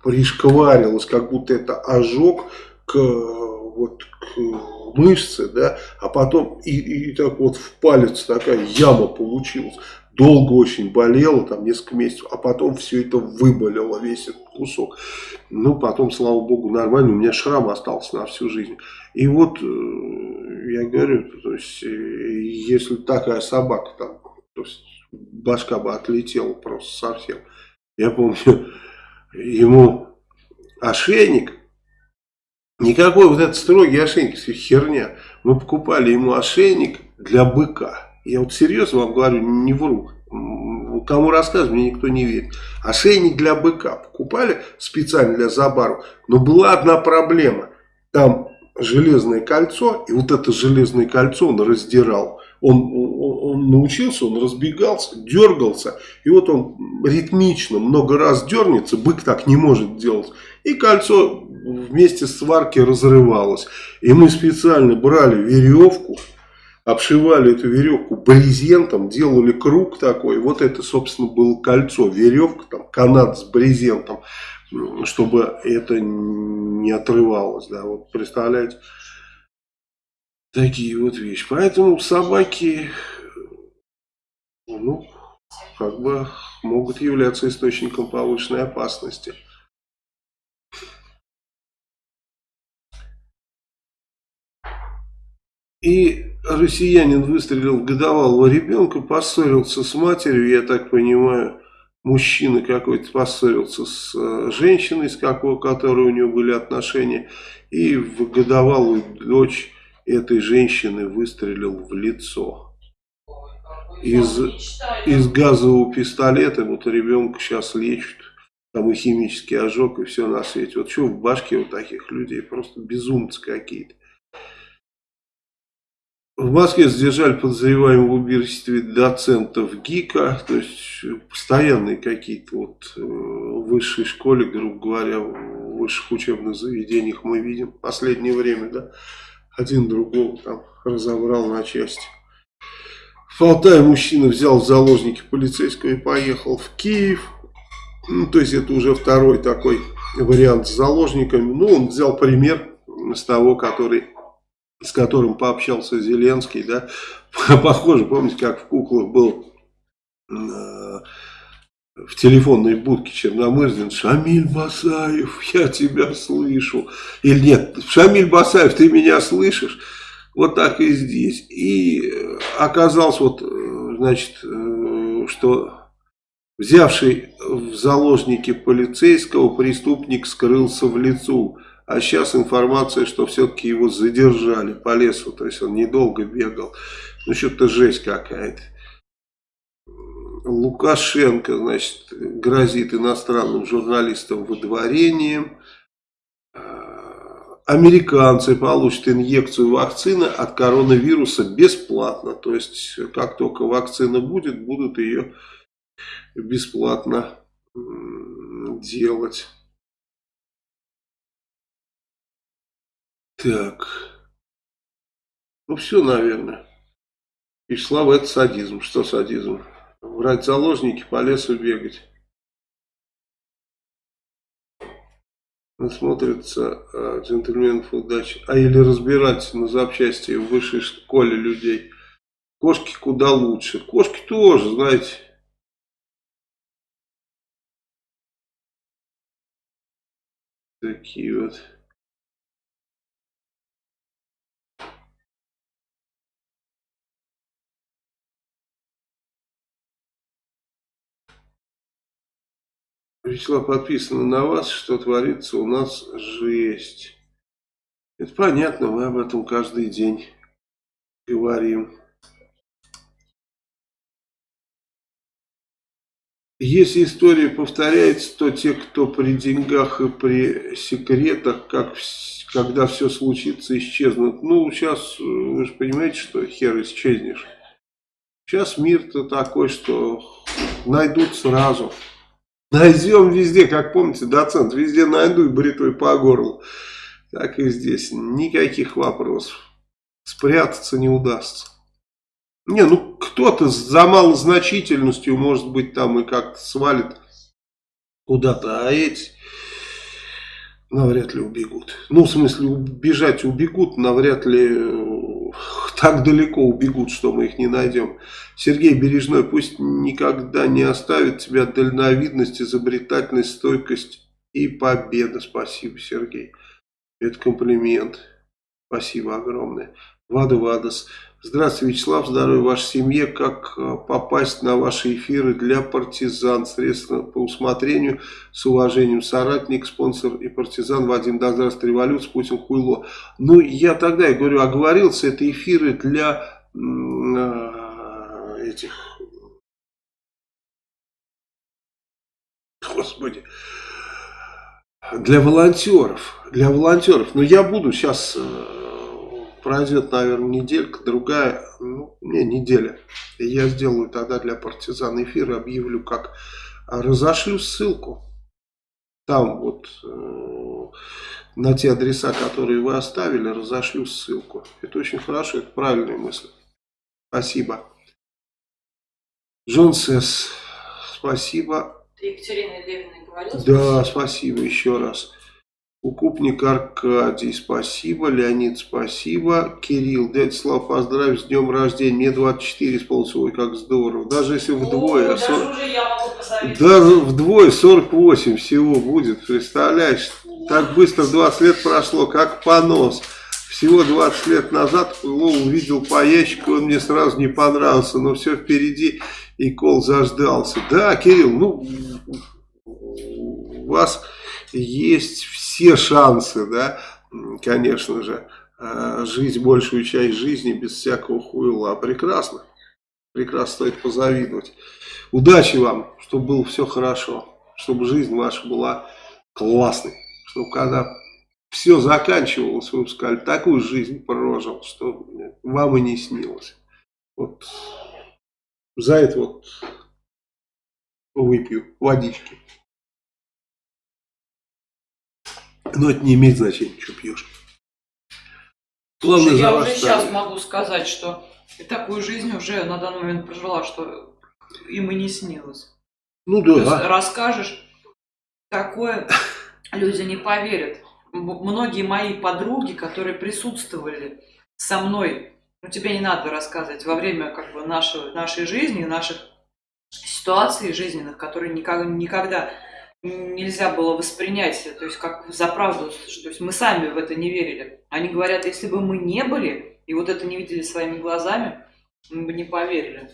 пришкварилась, как будто это ожог к, вот, к мышце, да, а потом и, и так вот в палец такая яма получилась. Долго очень болело, там несколько месяцев, а потом все это выболело, весь этот кусок. Ну, потом, слава богу, нормально, у меня шрам остался на всю жизнь. И вот, э, я говорю, то есть, э, если такая собака там, то есть, башка бы отлетела просто совсем. Я помню, ему ошейник, никакой вот этот строгий ошейник, все херня. Мы покупали ему ошейник для быка. Я вот серьезно вам говорю, не вру. Кому рассказываю, мне никто не верит. Ошейник для быка покупали специально для Забару. Но была одна проблема. Там железное кольцо, и вот это железное кольцо он раздирал. Он, он, он научился, он разбегался, дергался, и вот он ритмично много раз дернется, бык так не может делать. И кольцо вместе с сварки разрывалось. И мы специально брали веревку, обшивали эту веревку брезентом, делали круг такой. Вот это, собственно, было кольцо, веревка, там, канат с брезентом чтобы это не отрывалось, да, вот представляете, такие вот вещи. Поэтому собаки, ну, как бы могут являться источником повышенной опасности. И россиянин выстрелил в годовалого ребенка, поссорился с матерью, я так понимаю, мужчина какой-то поссорился с э, женщиной, с какой, которой у него были отношения, и в годовалую дочь этой женщины выстрелил в лицо. Из, из газового пистолета вот ребенка сейчас лечат, там и химический ожог, и все на свете. Вот что в башке у таких людей, просто безумцы какие-то. В Москве задержали подозреваемого в убийстве доцентов ГИКа, то есть постоянные какие-то вот э, в высшей школе, грубо говоря, в высших учебных заведениях мы видим в последнее время, да, один другого там разобрал на части. В Алтае мужчина взял в заложники полицейского и поехал в Киев, ну, то есть это уже второй такой вариант с заложниками, ну, он взял пример с того, который с которым пообщался Зеленский, да, похоже, помните, как в куклах был э, в телефонной будке Черномырдин, Шамиль Басаев, я тебя слышу. Или нет, Шамиль Басаев, ты меня слышишь? Вот так и здесь. И оказалось, вот, э, значит, э, что взявший в заложники полицейского преступник скрылся в лицу. А сейчас информация, что все-таки его задержали по лесу, то есть он недолго бегал. Ну, что-то жесть какая-то. Лукашенко, значит, грозит иностранным журналистам выдворением. А, американцы получат инъекцию вакцины от коронавируса бесплатно. То есть, как только вакцина будет, будут ее бесплатно делать. Так. Ну, все, наверное. И Ислав – это садизм. Что садизм? Брать заложники, по лесу бегать. Смотрится э, а, джентльменов удачи. А или разбирать на запчасти в высшей школе людей. Кошки куда лучше. Кошки тоже, знаете. Такие вот. Вячеслав подписано на вас, что творится у нас жесть. Это понятно, мы об этом каждый день говорим. Если история повторяется, то те, кто при деньгах и при секретах, как, когда все случится, исчезнут. Ну, сейчас, вы же понимаете, что хер исчезнешь. Сейчас мир-то такой, что найдут сразу. Найдем везде, как помните, доцент, везде найду и бритвой по горлу. Так и здесь, никаких вопросов. Спрятаться не удастся. Не, ну кто-то за малозначительностью, может быть, там и как-то свалит куда-то, а эти навряд ли убегут. Ну, в смысле, убежать убегут, навряд ли так далеко убегут, что мы их не найдем. Сергей Бережной пусть никогда не оставит тебя дальновидность, изобретательность, стойкость и победа. Спасибо, Сергей. Это комплимент. Спасибо огромное. Вада Вадас. Здравствуйте, Вячеслав, здоровья вашей семье. Как э, попасть на ваши эфиры для партизан? Средства по усмотрению. С уважением, соратник, спонсор и партизан Вадим. Здравствуйте, революция, Путин, хуйло. Ну, я тогда, я говорю, оговорился, это эфиры для э, этих... Господи для волонтеров, для волонтеров. Но я буду сейчас э, пройдет, наверное, неделька, другая, ну, не, неделя. И я сделаю тогда для партизан эфир, объявлю, как разошлю ссылку. Там вот э, на те адреса, которые вы оставили, разошлю ссылку. Это очень хорошо, это правильная мысль. Спасибо. Джон Сесс, спасибо. Ты Екатерина Левина говорил? Да, спасибо еще раз. Укупник Аркадий, спасибо. Леонид, спасибо. Кирилл, дядя Слав, поздравь с днем рождения. Мне 24 исполнилось. Ой, как здорово. Даже если вдвое. О, 40... даже я могу Даже вдвое 48 всего будет. Представляешь? Так быстро 20 лет прошло, как понос. Всего 20 лет назад Пыло увидел по ящику, он мне сразу не понравился, но все впереди, и кол заждался. Да, Кирилл, ну, вас есть все шансы, да, конечно же, э, жить большую часть жизни без всякого хуйла. Прекрасно. Прекрасно стоит позавидовать. Удачи вам, чтобы было все хорошо. Чтобы жизнь ваша была классной. Чтобы когда все заканчивалось, вы бы сказали, такую жизнь прожил, что вам и не снилось. Вот за это вот выпью водички. Но это не имеет значения, что пьешь. Главное, Слушай, я уже сейчас могу сказать, что такую жизнь уже на данный момент прожила, что им и не снилось. Ну да. То есть расскажешь такое, люди не поверят. Многие мои подруги, которые присутствовали со мной, ну тебе не надо рассказывать, во время как бы нашей, нашей жизни, наших ситуаций жизненных, которые никогда, никогда нельзя было воспринять, то есть как за правду, то есть мы сами в это не верили. Они говорят, если бы мы не были и вот это не видели своими глазами, мы бы не поверили.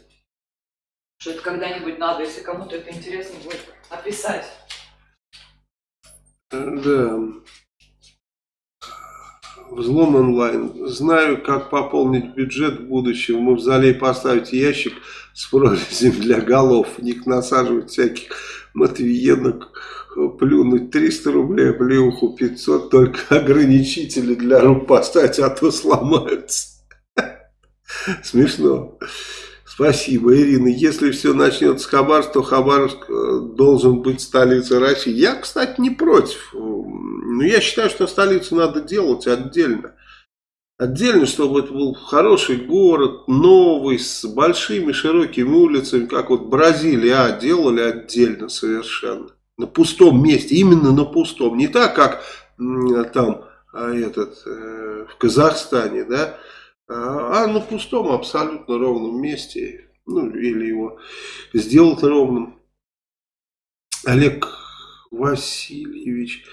Что это когда-нибудь надо, если кому-то это интересно будет, описать. Да. Взлом онлайн. Знаю, как пополнить бюджет в будущем. В мавзолей поставить ящик с прорезями для голов. В них насаживать всяких матвиенок, плюнуть 300 рублей, плюху 500, только ограничители для рук поставить, а то сломаются. Смешно. Спасибо, Ирина. Если все начнется с Хабаровска, то Хабаровск э, должен быть столицей России. Я, кстати, не против. Но я считаю, что столицу надо делать отдельно. Отдельно, чтобы это был хороший город, новый, с большими широкими улицами, как вот Бразилия делали отдельно совершенно. На пустом месте, именно на пустом. Не так, как там а, этот, э, в Казахстане, да, а, а на пустом абсолютно ровном месте. Ну, или его сделать ровным. Олег Васильевич.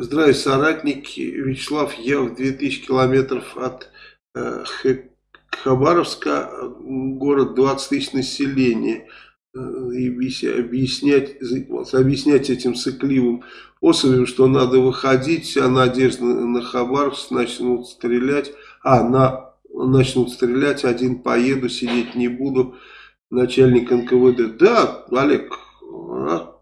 Здравия, соратники. Вячеслав, я в 2000 километров от э, Хабаровска, город 20 тысяч населения. Э, объяснять, объяснять этим сыкливым особям, что надо выходить, вся надежда на Хабаровск, начнут стрелять. А, на, начнут стрелять, один поеду, сидеть не буду. Начальник НКВД. Да, Олег, а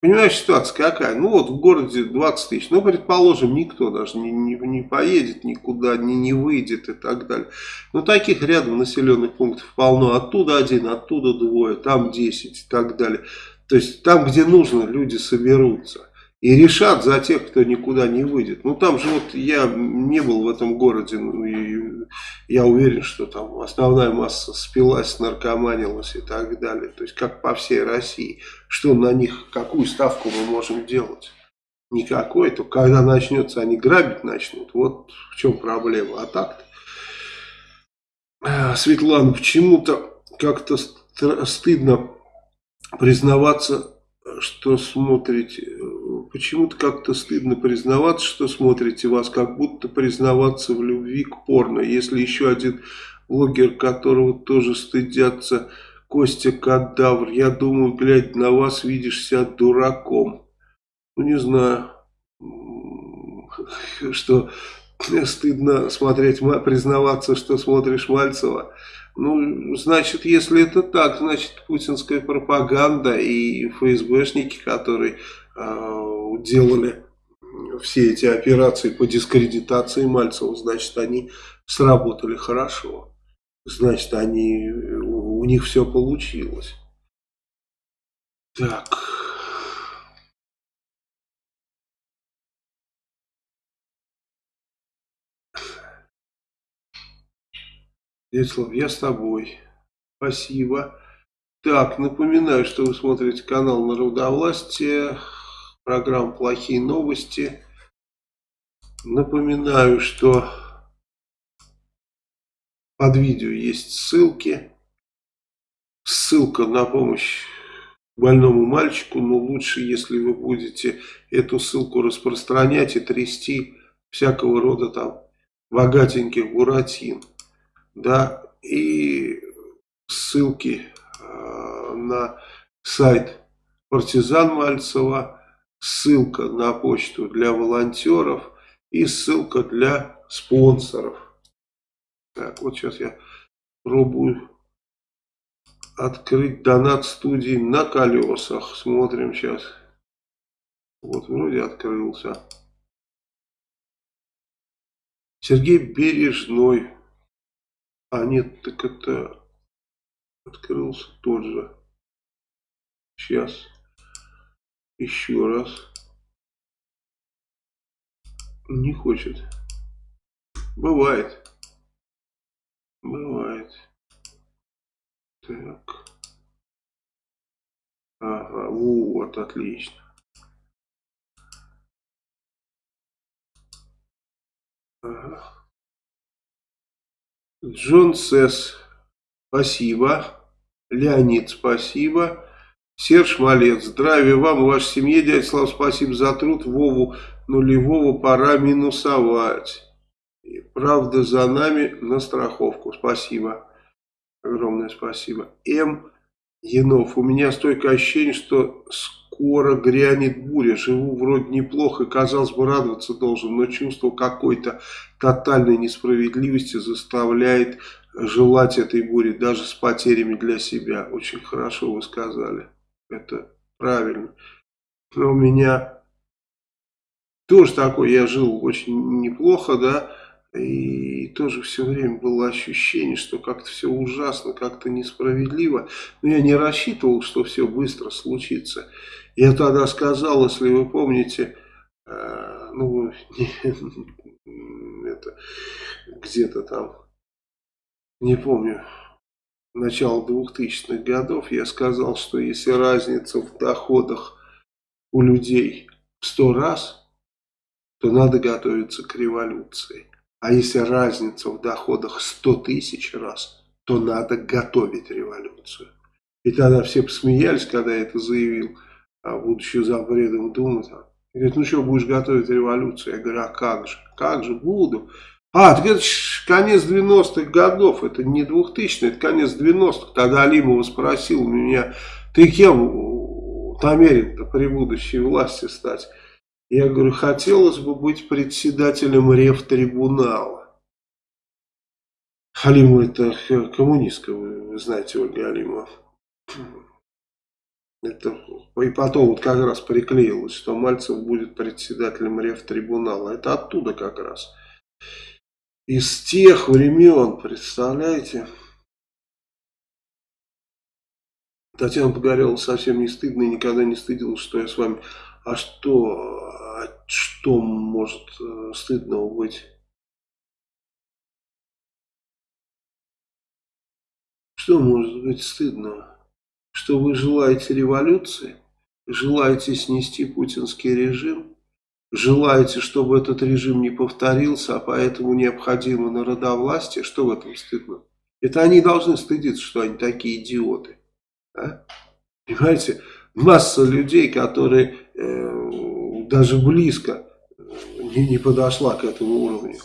Понимаешь, ситуация какая? Ну вот в городе 20 тысяч, ну предположим, никто даже не, не, не поедет никуда, не, не выйдет и так далее. Но таких рядом населенных пунктов полно. Оттуда один, оттуда двое, там 10 и так далее. То есть там, где нужно, люди соберутся и решат за тех, кто никуда не выйдет. Ну там же вот я не был в этом городе, ну, и я уверен, что там основная масса спилась, наркоманилась и так далее. То есть как по всей России. Что на них, какую ставку мы можем делать? Никакой, то когда начнется, они грабить начнут. Вот в чем проблема. А так-то, а, Светлана, почему-то как-то стыдно признаваться, что смотрите Почему-то как-то стыдно признаваться, что смотрите вас, как будто признаваться в любви к порно. Если еще один блогер, которого тоже стыдятся, Костя Кадавр, я думаю, глядя на вас, видишь себя дураком. Ну, не знаю, что стыдно смотреть, признаваться, что смотришь Мальцева. Ну, значит, если это так, значит, путинская пропаганда и ФСБшники, которые делали все эти операции по дискредитации Мальцева, значит, они сработали хорошо. Значит, они, у них все получилось. Так. Вячеслав, я с тобой. Спасибо. Так, напоминаю, что вы смотрите канал Народовластия, программа «Плохие новости». Напоминаю, что под видео есть ссылки. Ссылка на помощь больному мальчику, но лучше, если вы будете эту ссылку распространять и трясти всякого рода там богатеньких буратин да, и ссылки э, на сайт партизан Мальцева, ссылка на почту для волонтеров и ссылка для спонсоров. Так, вот сейчас я пробую открыть донат студии на колесах. Смотрим сейчас. Вот вроде открылся. Сергей Бережной а нет, так это открылся тот же. Сейчас. Еще раз. Не хочет. Бывает. Бывает. Так. Ага, вот, отлично. Ага. Джон Сесс, спасибо. Леонид, спасибо. Серж Малец, здравия вам и вашей семье, дядя Слав, спасибо за труд. Вову нулевого пора минусовать. И правда за нами на страховку. Спасибо. Огромное спасибо. М. Янов, у меня стойкое ощущение, что скоро грянет буря. Живу вроде неплохо, казалось бы, радоваться должен, но чувство какой-то тотальной несправедливости заставляет желать этой бури, даже с потерями для себя. Очень хорошо вы сказали. Это правильно. Но у меня тоже такое, я жил очень неплохо, да, и тоже все время было ощущение, что как-то все ужасно, как-то несправедливо. Но я не рассчитывал, что все быстро случится. Я тогда сказал, если вы помните, э, ну, где-то там, не помню, начало 2000-х годов, я сказал, что если разница в доходах у людей в сто раз, то надо готовиться к революции. А если разница в доходах 100 тысяч раз, то надо готовить революцию. И тогда все посмеялись, когда я это заявил. а будучи запредом Думы, говорит, ну что, будешь готовить революцию? Я говорю, а как же, как же, буду. А, так это конец 90-х годов, это не 2000 это конец 90-х. Тогда Алимова спросил меня, ты кем намерен при будущей власти стать? Я говорю, хотелось бы быть председателем рефтрибунала. Алимова это коммунистка, вы знаете, Ольга Алимова. Это, и потом вот как раз приклеилось, что Мальцев будет председателем рефтрибунала. Это оттуда как раз. Из тех времен, представляете? Татьяна Погорела совсем не стыдно и никогда не стыдилась, что я с вами. А что, а что может э, стыдного быть? Что может быть стыдного? что вы желаете революции, желаете снести путинский режим, желаете, чтобы этот режим не повторился, а поэтому необходимо народовластие, что в этом стыдно? Это они должны стыдиться, что они такие идиоты. А? Понимаете, масса людей, которые э, даже близко не, не подошла к этому уровню,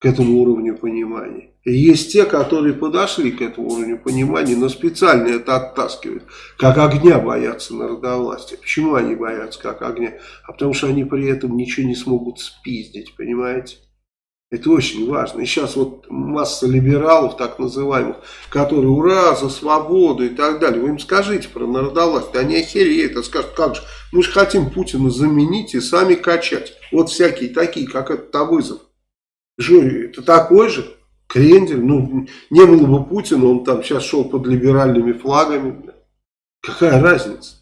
к этому уровню понимания. Есть те, которые подошли к этому уровню понимания, но специально это оттаскивают. Как огня боятся народовластия. Почему они боятся как огня? А потому что они при этом ничего не смогут спиздить, понимаете? Это очень важно. И сейчас вот масса либералов, так называемых, которые ура, за свободу и так далее. Вы им скажите про народовластие, они охереют, а скажут, как же, мы же хотим Путина заменить и сами качать. Вот всякие такие, как этот Тавызов. Жюри, это такой же? Крендель, ну, не было бы Путина, он там сейчас шел под либеральными флагами. Какая разница?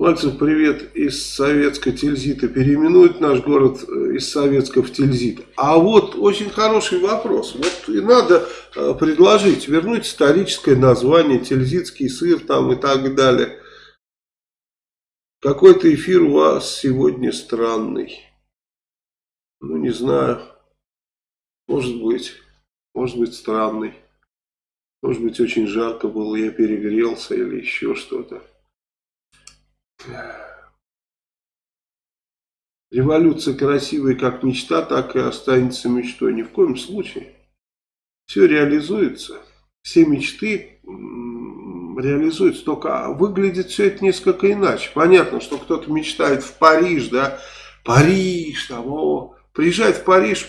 Мальцев, привет из советской Тильзита. Переименует наш город э, из советского в Тильзит. А вот очень хороший вопрос. Вот и надо э, предложить вернуть историческое название, тильзитский сыр там и так далее. Какой-то эфир у вас сегодня странный. Ну, не знаю. Может быть. Может быть, странный. Может быть, очень жарко было, я перегрелся или еще что-то. Революция красивая как мечта, так и останется мечтой. Ни в коем случае. Все реализуется. Все мечты реализуется, только выглядит все это несколько иначе. Понятно, что кто-то мечтает в Париж, да, Париж, там, о, приезжает в Париж,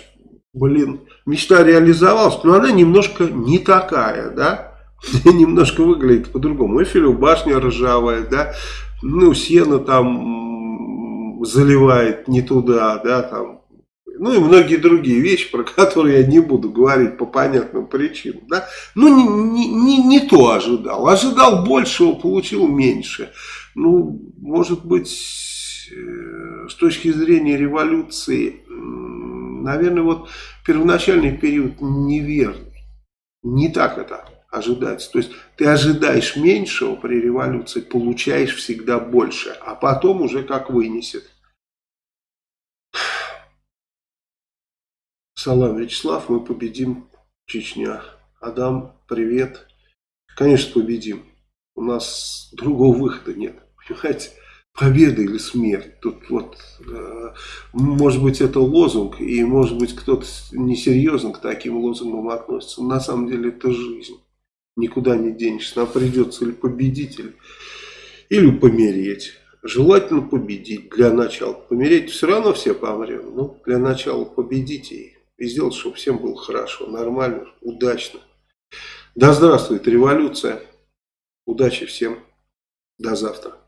блин, мечта реализовалась, но она немножко не такая, да, немножко выглядит по-другому. Эфелев башня ржавая, да, ну, сено там заливает не туда, да, там, ну и многие другие вещи, про которые я не буду говорить по понятным причинам. Да? Ну, не, не, не, не то ожидал. Ожидал большего, получил меньше. Ну, может быть, э, с точки зрения революции, наверное, вот первоначальный период неверный. Не так это ожидается. То есть ты ожидаешь меньшего при революции, получаешь всегда больше, а потом уже как вынесет. Салам, Вячеслав, мы победим Чечня. Адам, привет. Конечно, победим. У нас другого выхода нет. Понимаете? Победа или смерть. Тут вот, э, может быть, это лозунг, и может быть, кто-то несерьезно к таким лозунгам относится. Но на самом деле это жизнь. Никуда не денешься. Нам придется или победить, или, или помереть. Желательно победить для начала. Помереть все равно все помрем. Ну, для начала победите и сделать, чтобы всем было хорошо, нормально, удачно. Да здравствует революция. Удачи всем. До завтра.